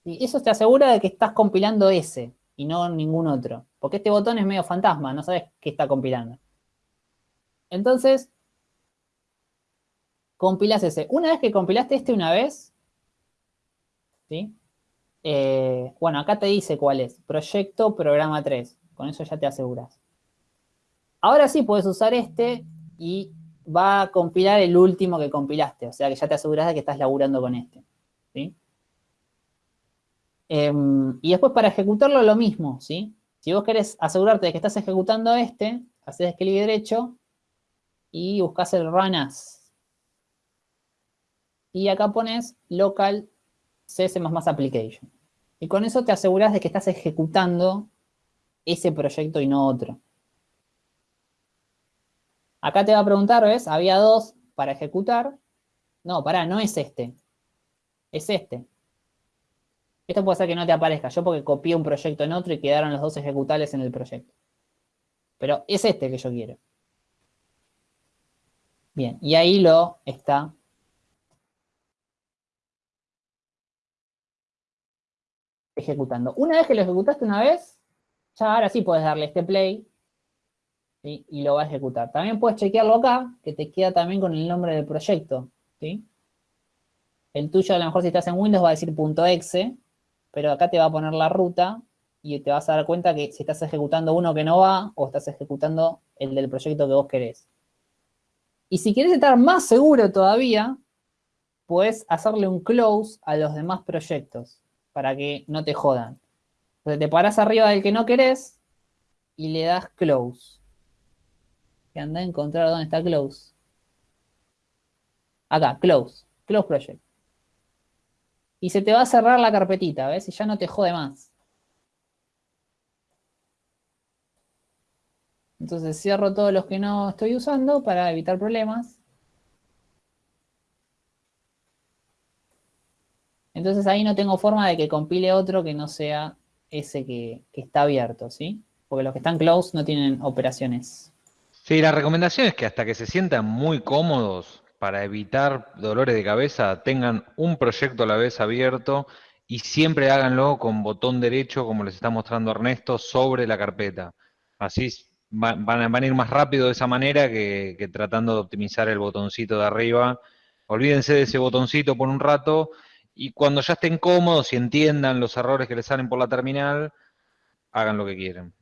Speaker 1: Y eso te asegura de que estás compilando ese y no ningún otro. Porque este botón es medio fantasma, no sabes qué está compilando. Entonces, compilas ese. Una vez que compilaste este una vez, ¿sí? Eh, bueno, acá te dice cuál es. Proyecto programa 3. Con eso ya te aseguras. Ahora sí puedes usar este y va a compilar el último que compilaste. O sea que ya te aseguras de que estás laburando con este. ¿sí? Em, y después para ejecutarlo lo mismo, ¿sí? Si vos querés asegurarte de que estás ejecutando este, haces clic derecho y buscas el run as. Y acá pones local cs++ application. Y con eso te aseguras de que estás ejecutando ese proyecto y no otro. Acá te va a preguntar, ¿ves? Había dos para ejecutar. No, pará, no es este. Es este. Esto puede ser que no te aparezca. Yo porque copié un proyecto en otro y quedaron los dos ejecutables en el proyecto. Pero es este que yo quiero. Bien, y ahí lo está ejecutando. Una vez que lo ejecutaste una vez, ya ahora sí puedes darle este play y lo va a ejecutar. También puedes chequearlo acá, que te queda también con el nombre del proyecto. ¿sí? El tuyo, a lo mejor si estás en Windows, va a decir .exe, pero acá te va a poner la ruta y te vas a dar cuenta que si estás ejecutando uno que no va o estás ejecutando el del proyecto que vos querés. Y si quieres estar más seguro todavía, puedes hacerle un close a los demás proyectos para que no te jodan. Entonces te parás arriba del que no querés y le das close que anda a encontrar dónde está close. Acá, close, close project. Y se te va a cerrar la carpetita, ¿ves? Y ya no te jode más. Entonces cierro todos los que no estoy usando para evitar problemas. Entonces ahí no tengo forma de que compile otro que no sea ese que, está abierto, ¿sí? Porque los que están close no tienen operaciones.
Speaker 6: Sí, la recomendación es que hasta que se sientan muy cómodos para evitar dolores de cabeza, tengan un proyecto a la vez abierto y siempre háganlo con botón derecho, como les está mostrando Ernesto, sobre la carpeta. Así va- van, a- ir más rápido de esa manera que tratando de optimizar el botoncito de arriba. Olvídense de ese botoncito por un rato y cuando ya estén cómodos y entiendan los errores que les salen por la terminal, hagan lo que quieran.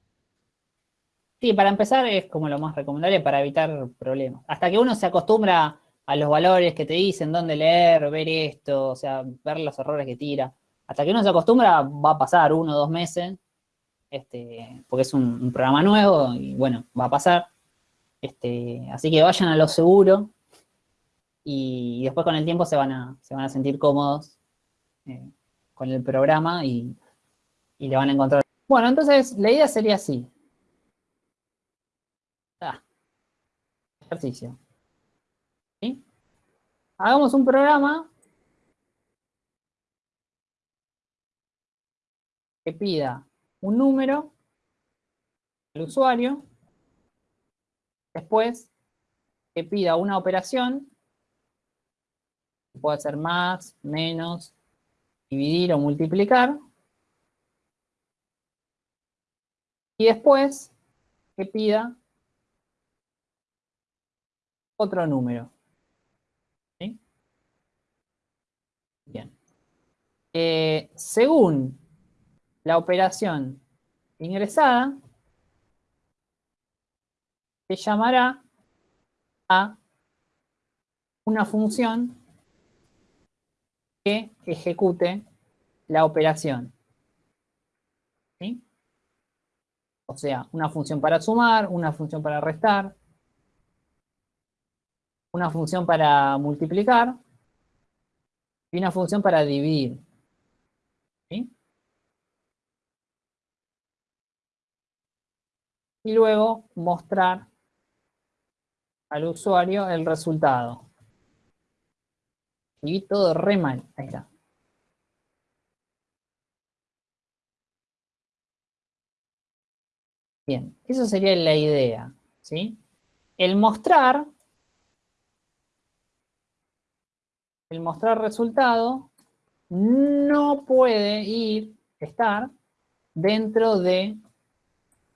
Speaker 1: Sí, para empezar es como lo más recomendable para evitar problemas. Hasta que uno se acostumbra a los valores que te dicen, dónde leer, ver esto, o sea, ver los errores que tira. Hasta que uno se acostumbra va a pasar uno o dos meses, este, porque es un, programa nuevo y bueno, va a pasar. Este, así que vayan a lo seguro y, después con el tiempo se van a, se van a sentir cómodos eh, con el programa y, y le van a encontrar. Bueno, entonces la idea sería así. Ah, ejercicio. Hagamos un programa que pida un número al usuario, después que pida una operación, puede ser más, menos, dividir o multiplicar, y después que pida otro número. Bien. Eh, según la operación ingresada, se llamará a una función que ejecute la operación. ¿Sí? O sea, una función para sumar, una función para restar, una función para multiplicar y una función para dividir. Y luego mostrar al usuario el resultado. Y todo re mal. Ahí está. Bien, eso sería la idea. ¿sí? El mostrar el mostrar resultado no puede ir, estar dentro de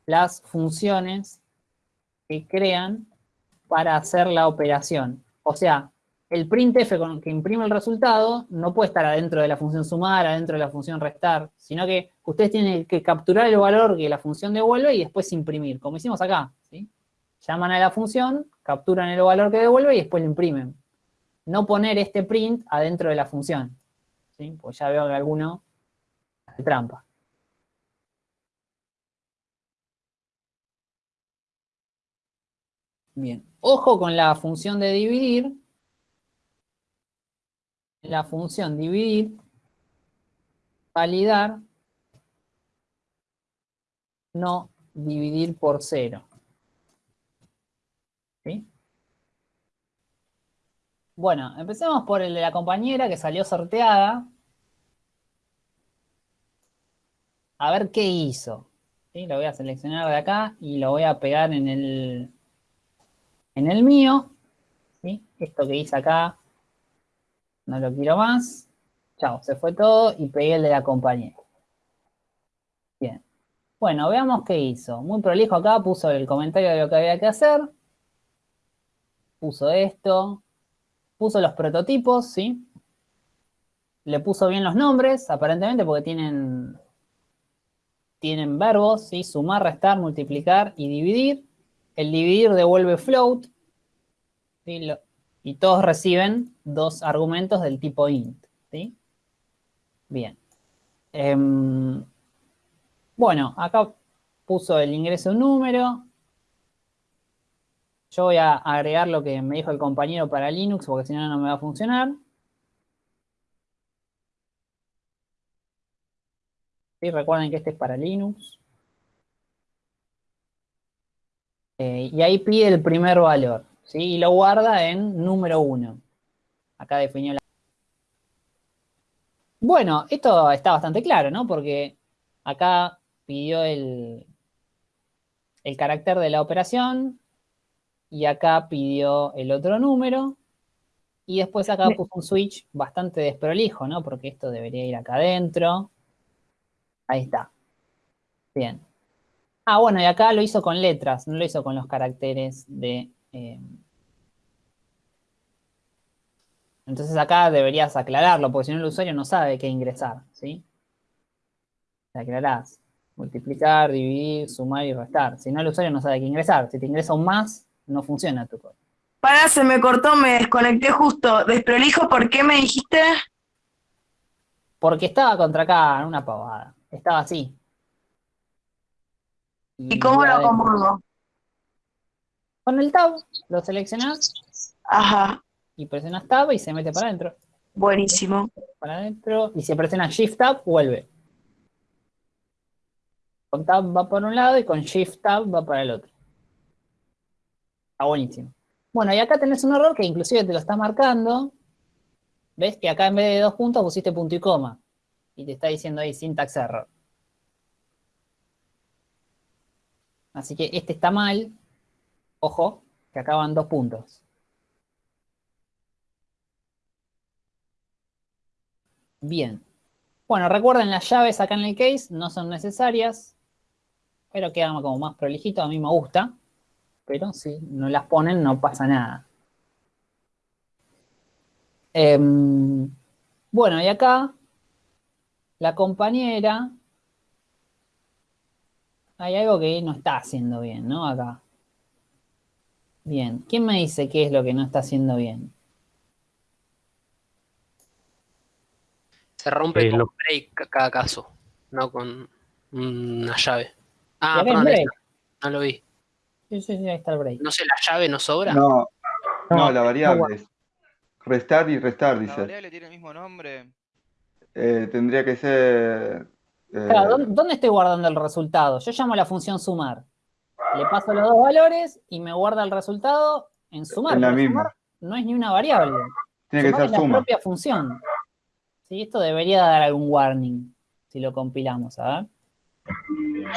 Speaker 1: las funciones que crean para hacer la operación. O sea, el printf que imprime el resultado no puede estar adentro de la función sumar, adentro de la función restar, sino que ustedes tienen que capturar el valor que la función devuelve y después imprimir, como hicimos acá. ¿sí? Llaman a la función, capturan el valor que devuelve y después lo imprimen no poner este print adentro de la función. ¿sí? Pues ya veo que alguno hace trampa. Bien, ojo con la función de dividir. La función dividir, validar, no dividir por cero. ¿Sí? Bueno, empecemos por el de la compañera que salió sorteada. A ver qué hizo. ¿Sí? Lo voy a seleccionar de acá y lo voy a pegar en el, en el mío. ¿Sí? Esto que hice acá, no lo quiero más. Chao, se fue todo y pegué el de la compañera. Bien. Bueno, veamos qué hizo. Muy prolijo acá, puso el comentario de lo que había que hacer. Puso esto, puso los prototipos, ¿sí? Le puso bien los nombres, aparentemente, porque tienen, tienen verbos, ¿sí? Sumar, restar, multiplicar y dividir. El dividir devuelve float, ¿sí? Lo- y todos reciben dos argumentos del tipo int, ¿sí? Bien. Em, bueno, acá puso el ingreso número, yo voy a agregar lo que me dijo el compañero para Linux, porque si no, no me va a funcionar. Sí, recuerden que este es para Linux. Eh, y ahí pide el primer valor, ¿sí? Y lo guarda en número 1. Acá definió la... Bueno, esto está bastante claro, ¿no? Porque acá pidió el, el carácter de la operación y acá pidió el otro número y después acá puso un switch bastante desprolijo, ¿no? Porque esto debería ir acá adentro. Ahí está. Bien. Ah, bueno, y acá lo hizo con letras, no lo hizo con los caracteres de... eh, Entonces acá deberías aclararlo, porque si no el usuario no sabe qué ingresar, ¿sí? Te aclarás. Multiplicar, dividir, sumar y restar. Si no, el usuario no sabe qué ingresar. Si te ingresa un más, no funciona tu código.
Speaker 9: Para, se me cortó, me desconecté justo. Desprolijo, ¿por qué me dijiste?
Speaker 1: Porque estaba contra acá, en una pavada. Estaba así.
Speaker 9: ¿Y cómo lo acomodo?
Speaker 1: Con el tab, lo seleccionás
Speaker 9: Ajá,
Speaker 1: y presionas tab y se mete para adentro.
Speaker 9: buenísimo.
Speaker 1: Para adentro. Y si presionas shift tab, vuelve. Con tab va para un lado y con shift tab va para el otro. Está buenísimo. Bueno, y acá tenés un error que inclusive te lo está marcando. ¿Ves? Que acá en vez de dos puntos pusiste punto y coma. Y te está diciendo ahí syntax error. Así que este está mal. Ojo, que acaban dos puntos. Bien. Bueno, recuerden, las llaves acá en el case no son necesarias, pero quedan como más prolijito, a mí me gusta, pero si no las ponen no pasa nada. Em, bueno, y acá la compañera, hay algo que no está haciendo bien, ¿no? Acá. Bien, ¿quién me dice qué es lo que no está haciendo bien?
Speaker 11: Se rompe
Speaker 7: Eh,
Speaker 11: con
Speaker 7: lo-
Speaker 11: break a cada caso, no con una llave. Ah, perdón,
Speaker 1: break.
Speaker 11: no lo vi.
Speaker 1: Sí, sí, sí, ahí está el break.
Speaker 11: No sé, la llave no sobra.
Speaker 12: No,
Speaker 1: No,
Speaker 12: no, la
Speaker 1: no
Speaker 12: variable
Speaker 1: guarda.
Speaker 12: es restar y restar,
Speaker 13: La
Speaker 12: dice.
Speaker 13: variable tiene el mismo nombre.
Speaker 12: Eh, tendría que ser. eh,
Speaker 1: Claro, ¿dónde, dónde estoy guardando el resultado? Yo llamo a la función sumar. Le paso los dos valores y me guarda el resultado en sumar.
Speaker 12: En la misma.
Speaker 1: sumar no es ni una variable.
Speaker 12: Tiene que ser
Speaker 1: es la
Speaker 12: suma.
Speaker 1: propia función. Sí, esto debería dar algún warning si lo compilamos, a ver.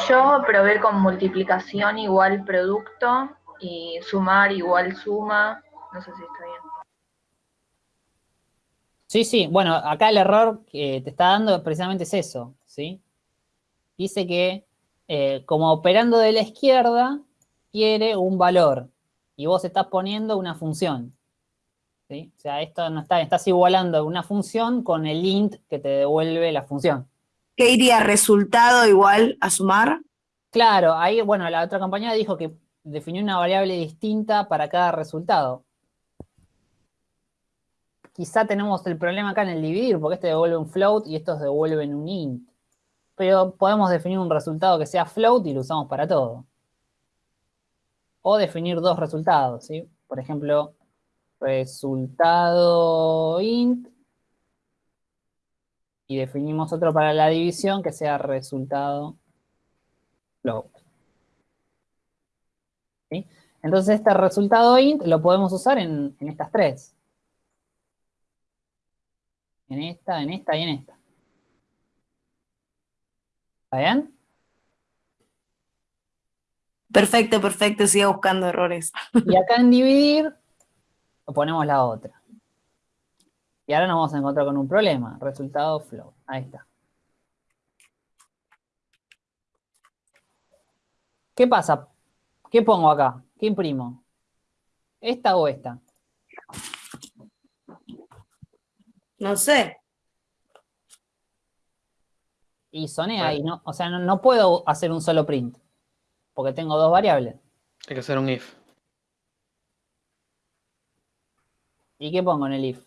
Speaker 14: Yo probé con multiplicación igual producto y sumar igual suma. No sé si está bien.
Speaker 1: Sí, sí, bueno, acá el error que te está dando precisamente es eso, ¿sí? Dice que eh, como operando de la izquierda quiere un valor y vos estás poniendo una función. ¿sí? O sea, esto no está, estás igualando una función con el int que te devuelve la función.
Speaker 9: ¿Qué iría resultado igual a sumar?
Speaker 1: Claro, ahí, bueno, la otra compañía dijo que definió una variable distinta para cada resultado. Quizá tenemos el problema acá en el dividir, porque este devuelve un float y estos devuelven un int. Pero podemos definir un resultado que sea float y lo usamos para todo. O definir dos resultados, ¿sí? Por ejemplo, resultado int y definimos otro para la división que sea resultado float. ¿Sí? Entonces este resultado int lo podemos usar en, en estas tres. En esta, en esta y en esta. ¿Está bien?
Speaker 9: Perfecto, perfecto, siga buscando errores.
Speaker 1: Y acá en dividir ponemos la otra. Y ahora nos vamos a encontrar con un problema. Resultado float. Ahí está. ¿Qué pasa? ¿Qué pongo acá? ¿Qué imprimo? ¿Esta o esta?
Speaker 9: No sé.
Speaker 1: Y soné ahí, ¿no? O sea, no, no puedo hacer un solo print. Porque tengo dos variables.
Speaker 11: Hay que hacer un if.
Speaker 1: ¿Y qué pongo en el if?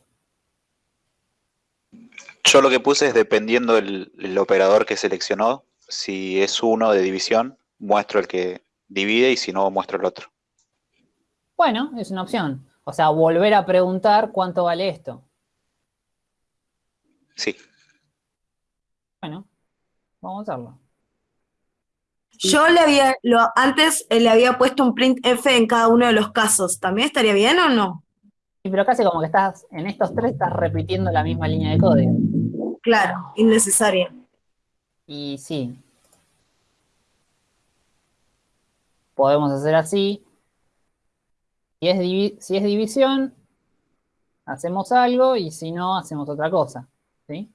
Speaker 4: Yo lo que puse es dependiendo del el operador que seleccionó, si es uno de división, muestro el que divide y si no, muestro el otro.
Speaker 1: Bueno, es una opción. O sea, volver a preguntar cuánto vale esto.
Speaker 4: Sí.
Speaker 1: Bueno, vamos a hacerlo.
Speaker 9: Yo le había, lo, antes eh, le había puesto un print F en cada uno de los casos. ¿También estaría bien o no?
Speaker 1: Sí, pero casi como que estás, en estos tres estás repitiendo la misma línea de código.
Speaker 9: claro, innecesaria.
Speaker 1: Y sí. Podemos hacer así. Si es, divi- si es división, hacemos algo y si no, hacemos otra cosa. ¿sí?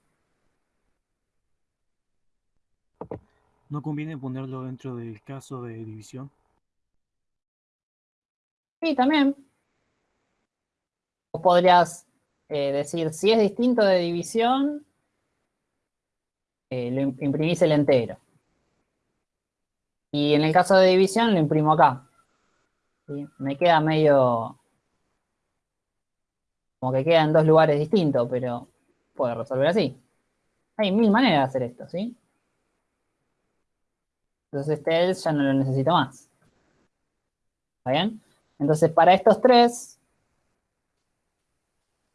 Speaker 7: ¿No conviene ponerlo dentro del caso de división?
Speaker 1: Sí, también. Vos podrías eh, decir, si es distinto de división, eh, lo im- imprimís el entero. Y en el caso de división, lo imprimo acá. Me queda medio... Como que queda en dos lugares distintos, pero puedo resolver así. Hay mil maneras de hacer esto, ¿sí? Entonces este else ya no lo necesito más. ¿Está bien? Entonces, para estos tres,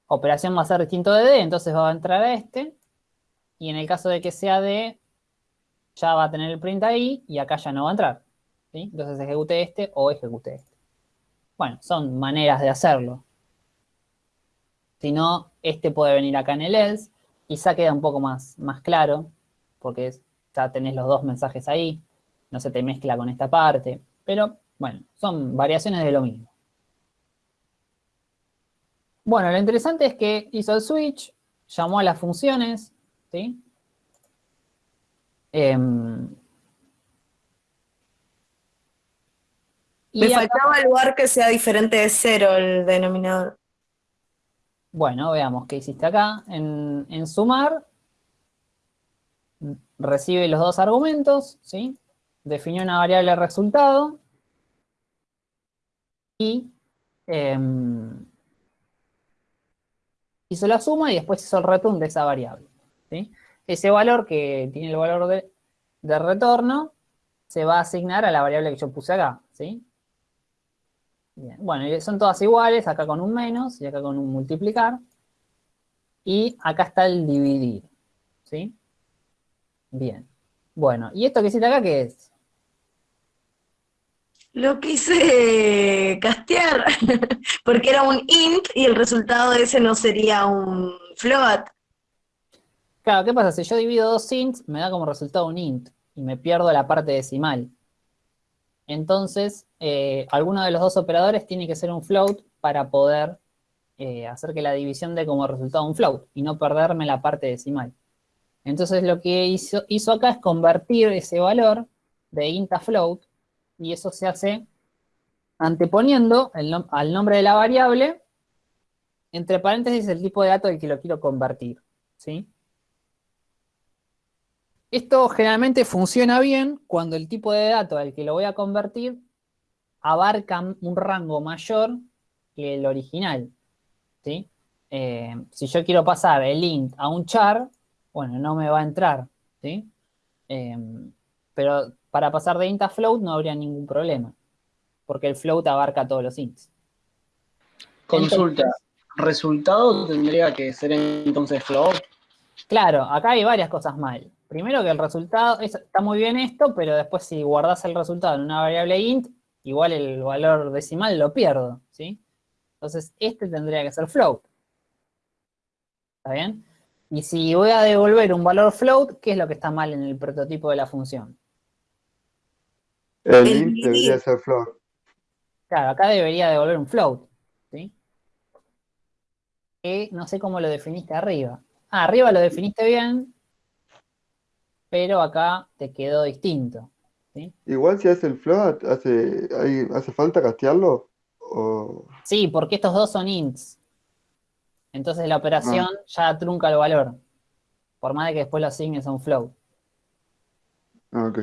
Speaker 1: operación va a ser distinto de D, entonces va a entrar a este. Y en el caso de que sea D, ya va a tener el print ahí y acá ya no va a entrar. Entonces ejecute este o ejecute este. Bueno, son maneras de hacerlo. Si no, este puede venir acá en el else. Quizá queda un poco más, más claro, porque ya tenés los dos mensajes ahí. No se te mezcla con esta parte. Pero bueno, son variaciones de lo mismo. Bueno, lo interesante es que hizo el switch, llamó a las funciones, ¿sí? Y
Speaker 9: Me
Speaker 1: acá-
Speaker 9: faltaba el lugar que sea diferente de cero el denominador.
Speaker 1: Bueno, veamos qué hiciste acá. En, en sumar, recibe los dos argumentos, ¿sí? Definió una variable resultado y em, hizo la suma y después hizo el return de esa variable. Ese valor que tiene el valor de, retorno se va a asignar a la variable que yo puse acá, ¿sí? Bueno, son todas iguales, acá con un menos y acá con un multiplicar. Y acá está el dividir, ¿sí? Bien. Bueno, ¿y esto que hiciste acá qué es?
Speaker 9: Lo quise castear, porque era un int y el resultado de ese no sería un float.
Speaker 1: Claro, ¿qué pasa? Si yo divido dos ints, me da como resultado un int y me pierdo la parte decimal. Entonces, eh, alguno de los dos operadores tiene que ser un float para poder eh, hacer que la división dé como resultado un float y no perderme la parte decimal. Entonces, lo que hizo, hizo acá es convertir ese valor de int a float y eso se hace anteponiendo al nombre de la variable, entre paréntesis el tipo de dato del que lo quiero convertir. ¿sí? Esto generalmente funciona bien cuando el tipo de dato al que lo voy a convertir abarca un rango mayor que el original. ¿sí? Eh, si yo quiero pasar el int a un char, bueno, no me va a entrar. ¿sí? Eh, pero para pasar de int a float no habría ningún problema, porque el float abarca todos los ints.
Speaker 13: Consulta. ¿Resultado tendría que ser entonces float?
Speaker 1: Claro, acá hay varias cosas mal. Primero que el resultado, es- está muy bien esto, pero después si guardas el resultado en una variable int, igual el valor decimal lo pierdo, ¿sí? Entonces este tendría que ser float. ¿Está bien? Y si voy a devolver un valor float, ¿qué es lo que está mal en el prototipo de la función?
Speaker 12: El int debería ser float.
Speaker 1: Claro, acá debería devolver un float, ¿sí? Que no sé cómo lo definiste arriba. Ah, arriba lo definiste bien, pero acá te quedó distinto.
Speaker 12: Igual si hace el float, ¿hace, hay- ¿hace falta castearlo? O...
Speaker 1: Sí, porque estos dos son ints. Entonces la operación ya trunca el valor. Por más de que después lo asignes a un float.
Speaker 12: Ah, ok.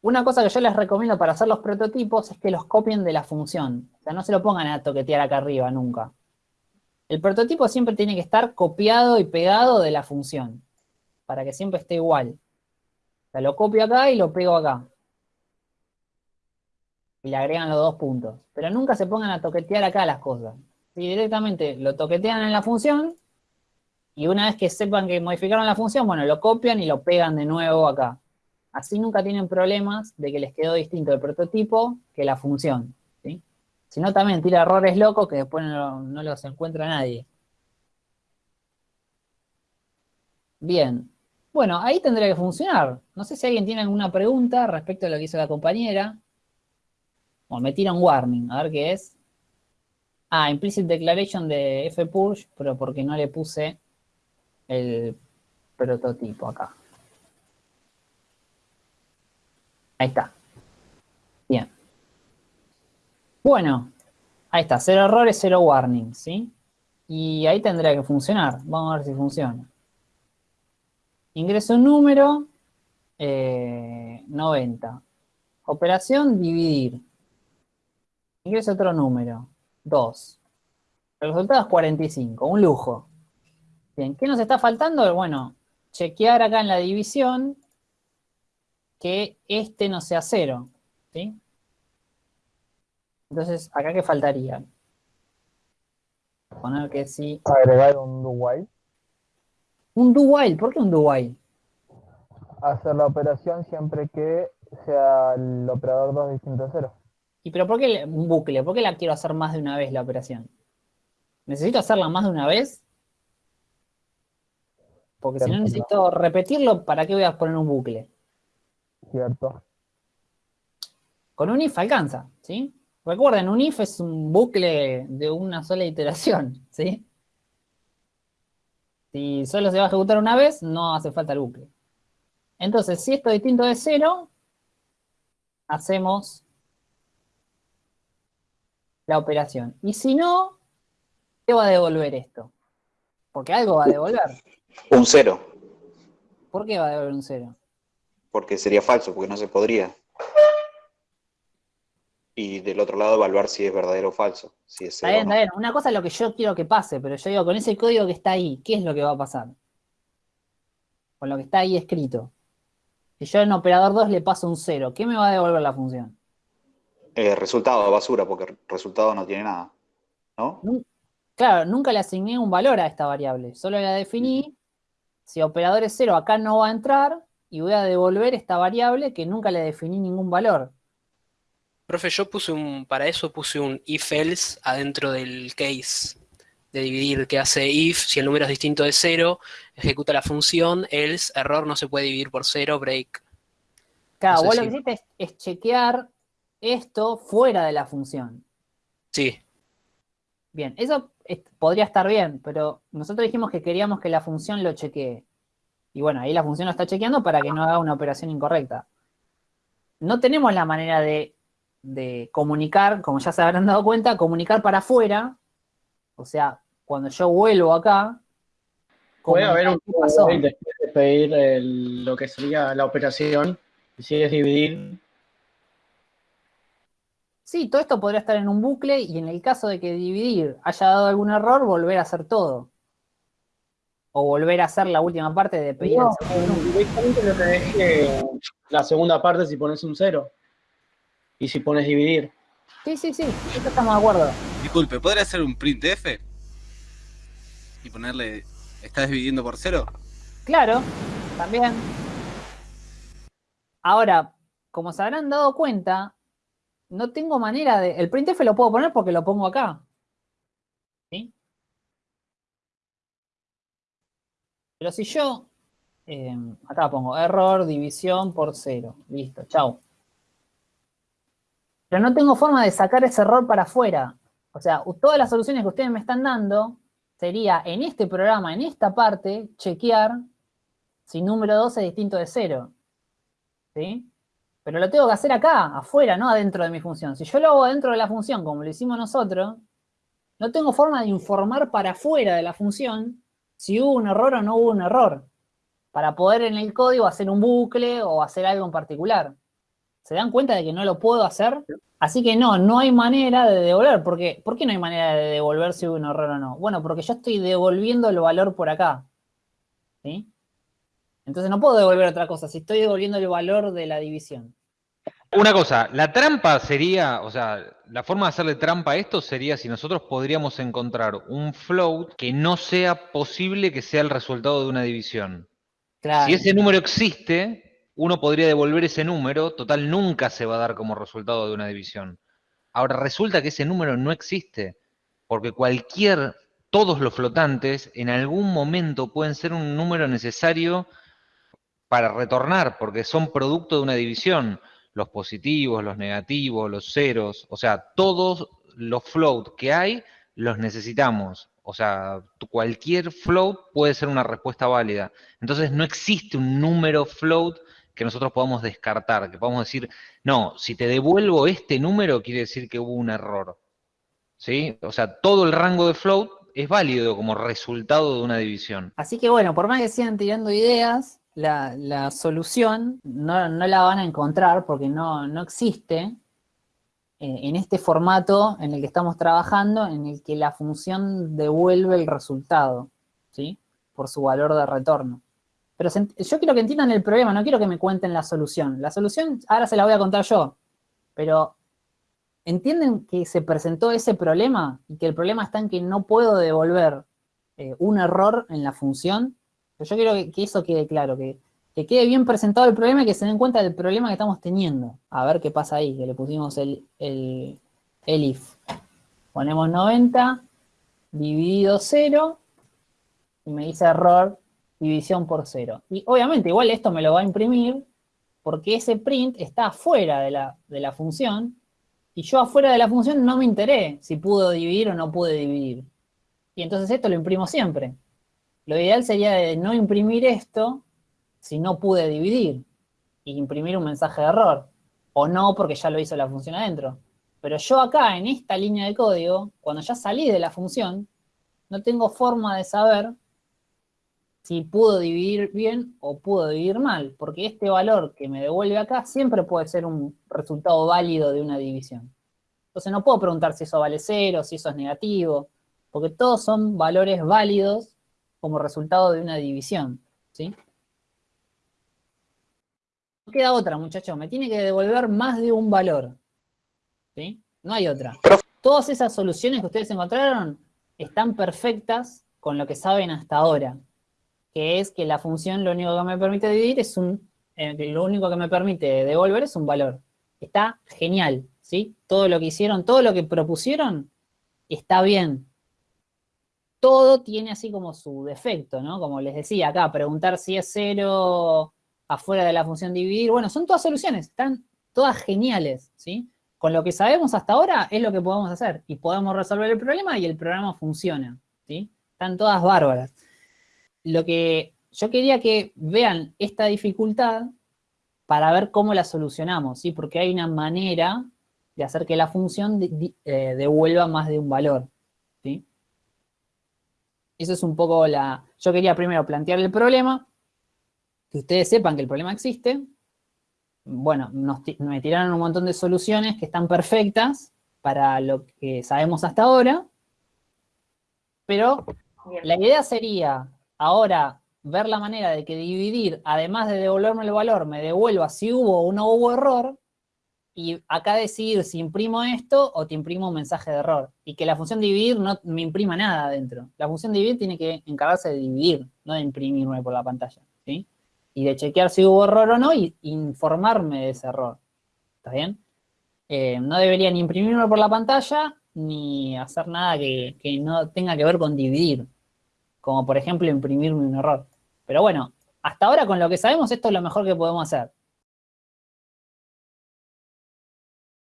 Speaker 1: Una cosa que yo les recomiendo para hacer los prototipos es que los copien de la función. O sea, no se lo pongan a toquetear acá arriba nunca. El prototipo siempre tiene que estar copiado y pegado de la función. Para que siempre esté igual. O sea, lo copio acá y lo pego acá. Y le agregan los dos puntos. Pero nunca se pongan a toquetear acá las cosas. Si directamente lo toquetean en la función, y una vez que sepan que modificaron la función, bueno, lo copian y lo pegan de nuevo acá. Así nunca tienen problemas de que les quedó distinto el prototipo que la función. ¿sí? Si no, también tira errores locos que después no, los encuentra nadie. Bien. Bueno, ahí tendría que funcionar. No sé si alguien tiene alguna pregunta respecto a lo que hizo la compañera. Bueno, me tira un warning, a ver qué es. Ah, implicit declaration de fpurge, pero porque no le puse el prototipo acá. Ahí está. Bien. Bueno, ahí está, cero errores, cero warnings, ¿sí? Y ahí tendría que funcionar. Vamos a ver si funciona. Ingreso un número, eh, 90. Operación, dividir. Ingreso otro número, 2. El resultado es 45, un lujo. Bien, ¿qué nos está faltando? Bueno, chequear acá en la división que este no sea cero, ¿sí? Entonces, ¿acá qué faltaría? Poner que sí.
Speaker 10: Agregar un do while.
Speaker 1: Un do while, ¿por qué un do while?
Speaker 10: Hacer la operación siempre que sea el operador 2 distinto a 0.
Speaker 1: ¿Y pero por qué un bucle? ¿Por qué la quiero hacer más de una vez la operación? ¿Necesito hacerla más de una vez? Porque si no necesito repetirlo, ¿para qué voy a poner un bucle?
Speaker 10: Cierto.
Speaker 1: Con un if alcanza, ¿sí? Recuerden, un if es un bucle de una sola iteración, ¿sí? Si solo se va a ejecutar una vez, no hace falta el bucle. Entonces, si esto es distinto de cero, hacemos la operación. Y si no, ¿qué va a devolver esto? Porque algo va a devolver.
Speaker 4: Un cero,
Speaker 1: ¿Por qué va a devolver un cero?
Speaker 4: Porque sería falso, porque no se podría. Y del otro lado evaluar si es verdadero o falso, si es
Speaker 1: Está bien,
Speaker 4: no.
Speaker 1: está bien. Una cosa es lo que yo quiero que pase, pero yo digo, con ese código que está ahí, ¿qué es lo que va a pasar? Con lo que está ahí escrito. Si yo en operador 2 le paso un 0, ¿qué me va a devolver la función?
Speaker 4: Eh, resultado, basura, porque resultado no tiene nada. ¿No?
Speaker 1: Claro, nunca le asigné un valor a esta variable, solo la definí. Si operador es 0, acá no va a entrar y voy a devolver esta variable que nunca le definí ningún valor.
Speaker 11: Profe, yo puse un, para eso puse un if else adentro del case de dividir que hace if, si el número es distinto de cero, ejecuta la función, else, error no se puede dividir por cero, break.
Speaker 1: Claro,
Speaker 11: No sé
Speaker 1: vos lo que hiciste es, es chequear esto fuera de la función.
Speaker 11: Sí,
Speaker 1: Bien, eso es- podría estar bien, pero nosotros dijimos que queríamos que la función lo chequee. Y bueno, ahí la función lo está chequeando para que no haga una operación incorrecta. No tenemos la manera de, de comunicar, como ya se habrán dado cuenta, comunicar para afuera. O sea, cuando yo vuelvo acá.
Speaker 13: Puede haber un
Speaker 1: pasó.
Speaker 13: de pedir el- lo que sería la operación, si es dividir,
Speaker 1: Sí, todo esto podría estar en un bucle y en el caso de que dividir haya dado algún error, volver a hacer todo. O volver a hacer la última parte de pedir el
Speaker 13: no,
Speaker 1: segundo
Speaker 13: directamente no te deje la segunda parte si pones un cero. Y si pones dividir.
Speaker 1: Sí, sí, sí, esto estamos de acuerdo.
Speaker 15: Disculpe, ¿podría hacer un printf? Y ponerle, ¿estás dividiendo por cero?
Speaker 1: Claro, también. Ahora, como se habrán dado cuenta, no tengo manera de... El printf lo puedo poner porque lo pongo acá. ¿Sí? Pero si yo... eh, acá pongo error, división por cero. Listo, chau. Pero no tengo forma de sacar ese error para afuera. O sea, todas las soluciones que ustedes me están dando sería en este programa, en esta parte, chequear si número 2 es distinto de 0. ¿Sí? Pero lo tengo que hacer acá, afuera, no adentro de mi función. Si yo lo hago adentro de la función, como lo hicimos nosotros, no tengo forma de informar para afuera de la función si hubo un error o no hubo un error. Para poder en el código hacer un bucle o hacer algo en particular. ¿Se dan cuenta de que no lo puedo hacer? Así que no, no hay manera de devolver. Porque, ¿Por qué no hay manera de devolver si hubo un error o no? Bueno, porque yo estoy devolviendo el valor por acá. ¿Sí? Entonces no puedo devolver otra cosa si estoy devolviendo el valor de la división.
Speaker 6: Una cosa, la trampa sería, o sea, la forma de hacerle trampa a esto sería si nosotros podríamos encontrar un float que no sea posible que sea el resultado de una división.
Speaker 1: Claro.
Speaker 6: Si ese número existe, uno podría devolver ese número, total nunca se va a dar como resultado de una división. Ahora resulta que ese número no existe, porque cualquier todos los flotantes en algún momento pueden ser un número necesario para retornar, porque son producto de una división. Los positivos, los negativos, los ceros, o sea, todos los float que hay los necesitamos. O sea, cualquier float puede ser una respuesta válida. Entonces no existe un número float que nosotros podamos descartar, que podamos decir, no, si te devuelvo este número quiere decir que hubo un error. ¿Sí? O sea, todo el rango de float es válido como resultado de una división.
Speaker 1: Así que bueno, por más que sigan tirando ideas, la, solución no, la van a encontrar porque no, no existe eh, en este formato en el que estamos trabajando, en el que la función devuelve el resultado, ¿sí? Por su valor de retorno. Pero yo quiero que entiendan el problema, no quiero que me cuenten la solución. La solución ahora se la voy a contar yo, pero ¿entienden que se presentó ese problema y que el problema está en que no puedo devolver eh, un error en la función? Yo quiero que, que eso quede claro, que, que, quede bien presentado el problema y que se den cuenta del problema que estamos teniendo. A ver qué pasa ahí, que le pusimos el, el, el if. Ponemos 90 dividido 0 y me dice error división por 0. Y obviamente igual esto me lo va a imprimir porque ese print está afuera de la, de la función y yo afuera de la función no me enteré si pudo dividir o no pude dividir. Y entonces esto lo imprimo siempre. Lo ideal sería de no imprimir esto si no pude dividir y imprimir un mensaje de error. O no porque ya lo hizo la función adentro. Pero yo acá, en esta línea de código, cuando ya salí de la función, no tengo forma de saber si pudo dividir bien o pudo dividir mal, porque este valor que me devuelve acá siempre puede ser un resultado válido de una división. Entonces no puedo preguntar si eso vale cero, si eso es negativo, porque todos son valores válidos como resultado de una división, ¿sí? No queda otra, muchachos, me tiene que devolver más de un valor, ¿sí? No hay otra. Todas esas soluciones que ustedes encontraron están perfectas con lo que saben hasta ahora que es que la función lo único que me permite dividir es un, eh, lo único que me permite devolver es un valor. Está genial, ¿sí? Todo lo que hicieron, todo lo que propusieron, está bien. Todo tiene así como su defecto, ¿no? Como les decía acá, preguntar si es cero afuera de la función dividir. Bueno, son todas soluciones, están todas geniales, ¿sí? Con lo que sabemos hasta ahora es lo que podemos hacer. Y podemos resolver el problema y el programa funciona, ¿sí? Están todas bárbaras lo que yo quería que vean esta dificultad para ver cómo la solucionamos, ¿sí? Porque hay una manera de hacer que la función eh, devuelva más de un valor. Eso es un poco la... Yo quería primero plantear el problema, que ustedes sepan que el problema existe. Bueno, nos, me tiraron un montón de soluciones que están perfectas para lo que sabemos hasta ahora, pero la idea sería ahora ver la manera de que dividir, además de devolverme el valor, me devuelva si hubo o no hubo error, y acá decidir si imprimo esto o te imprimo un mensaje de error. Y que la función dividir no me imprima nada adentro. La función dividir tiene que encargarse de dividir, no de imprimirme por la pantalla. ¿sí? Y de chequear si hubo error o no y informarme de ese error. ¿Está bien? Eh, no debería ni imprimirme por la pantalla ni hacer nada que, que no tenga que ver con dividir como por ejemplo imprimirme un error. Pero bueno, hasta ahora con lo que sabemos esto es lo mejor que podemos hacer.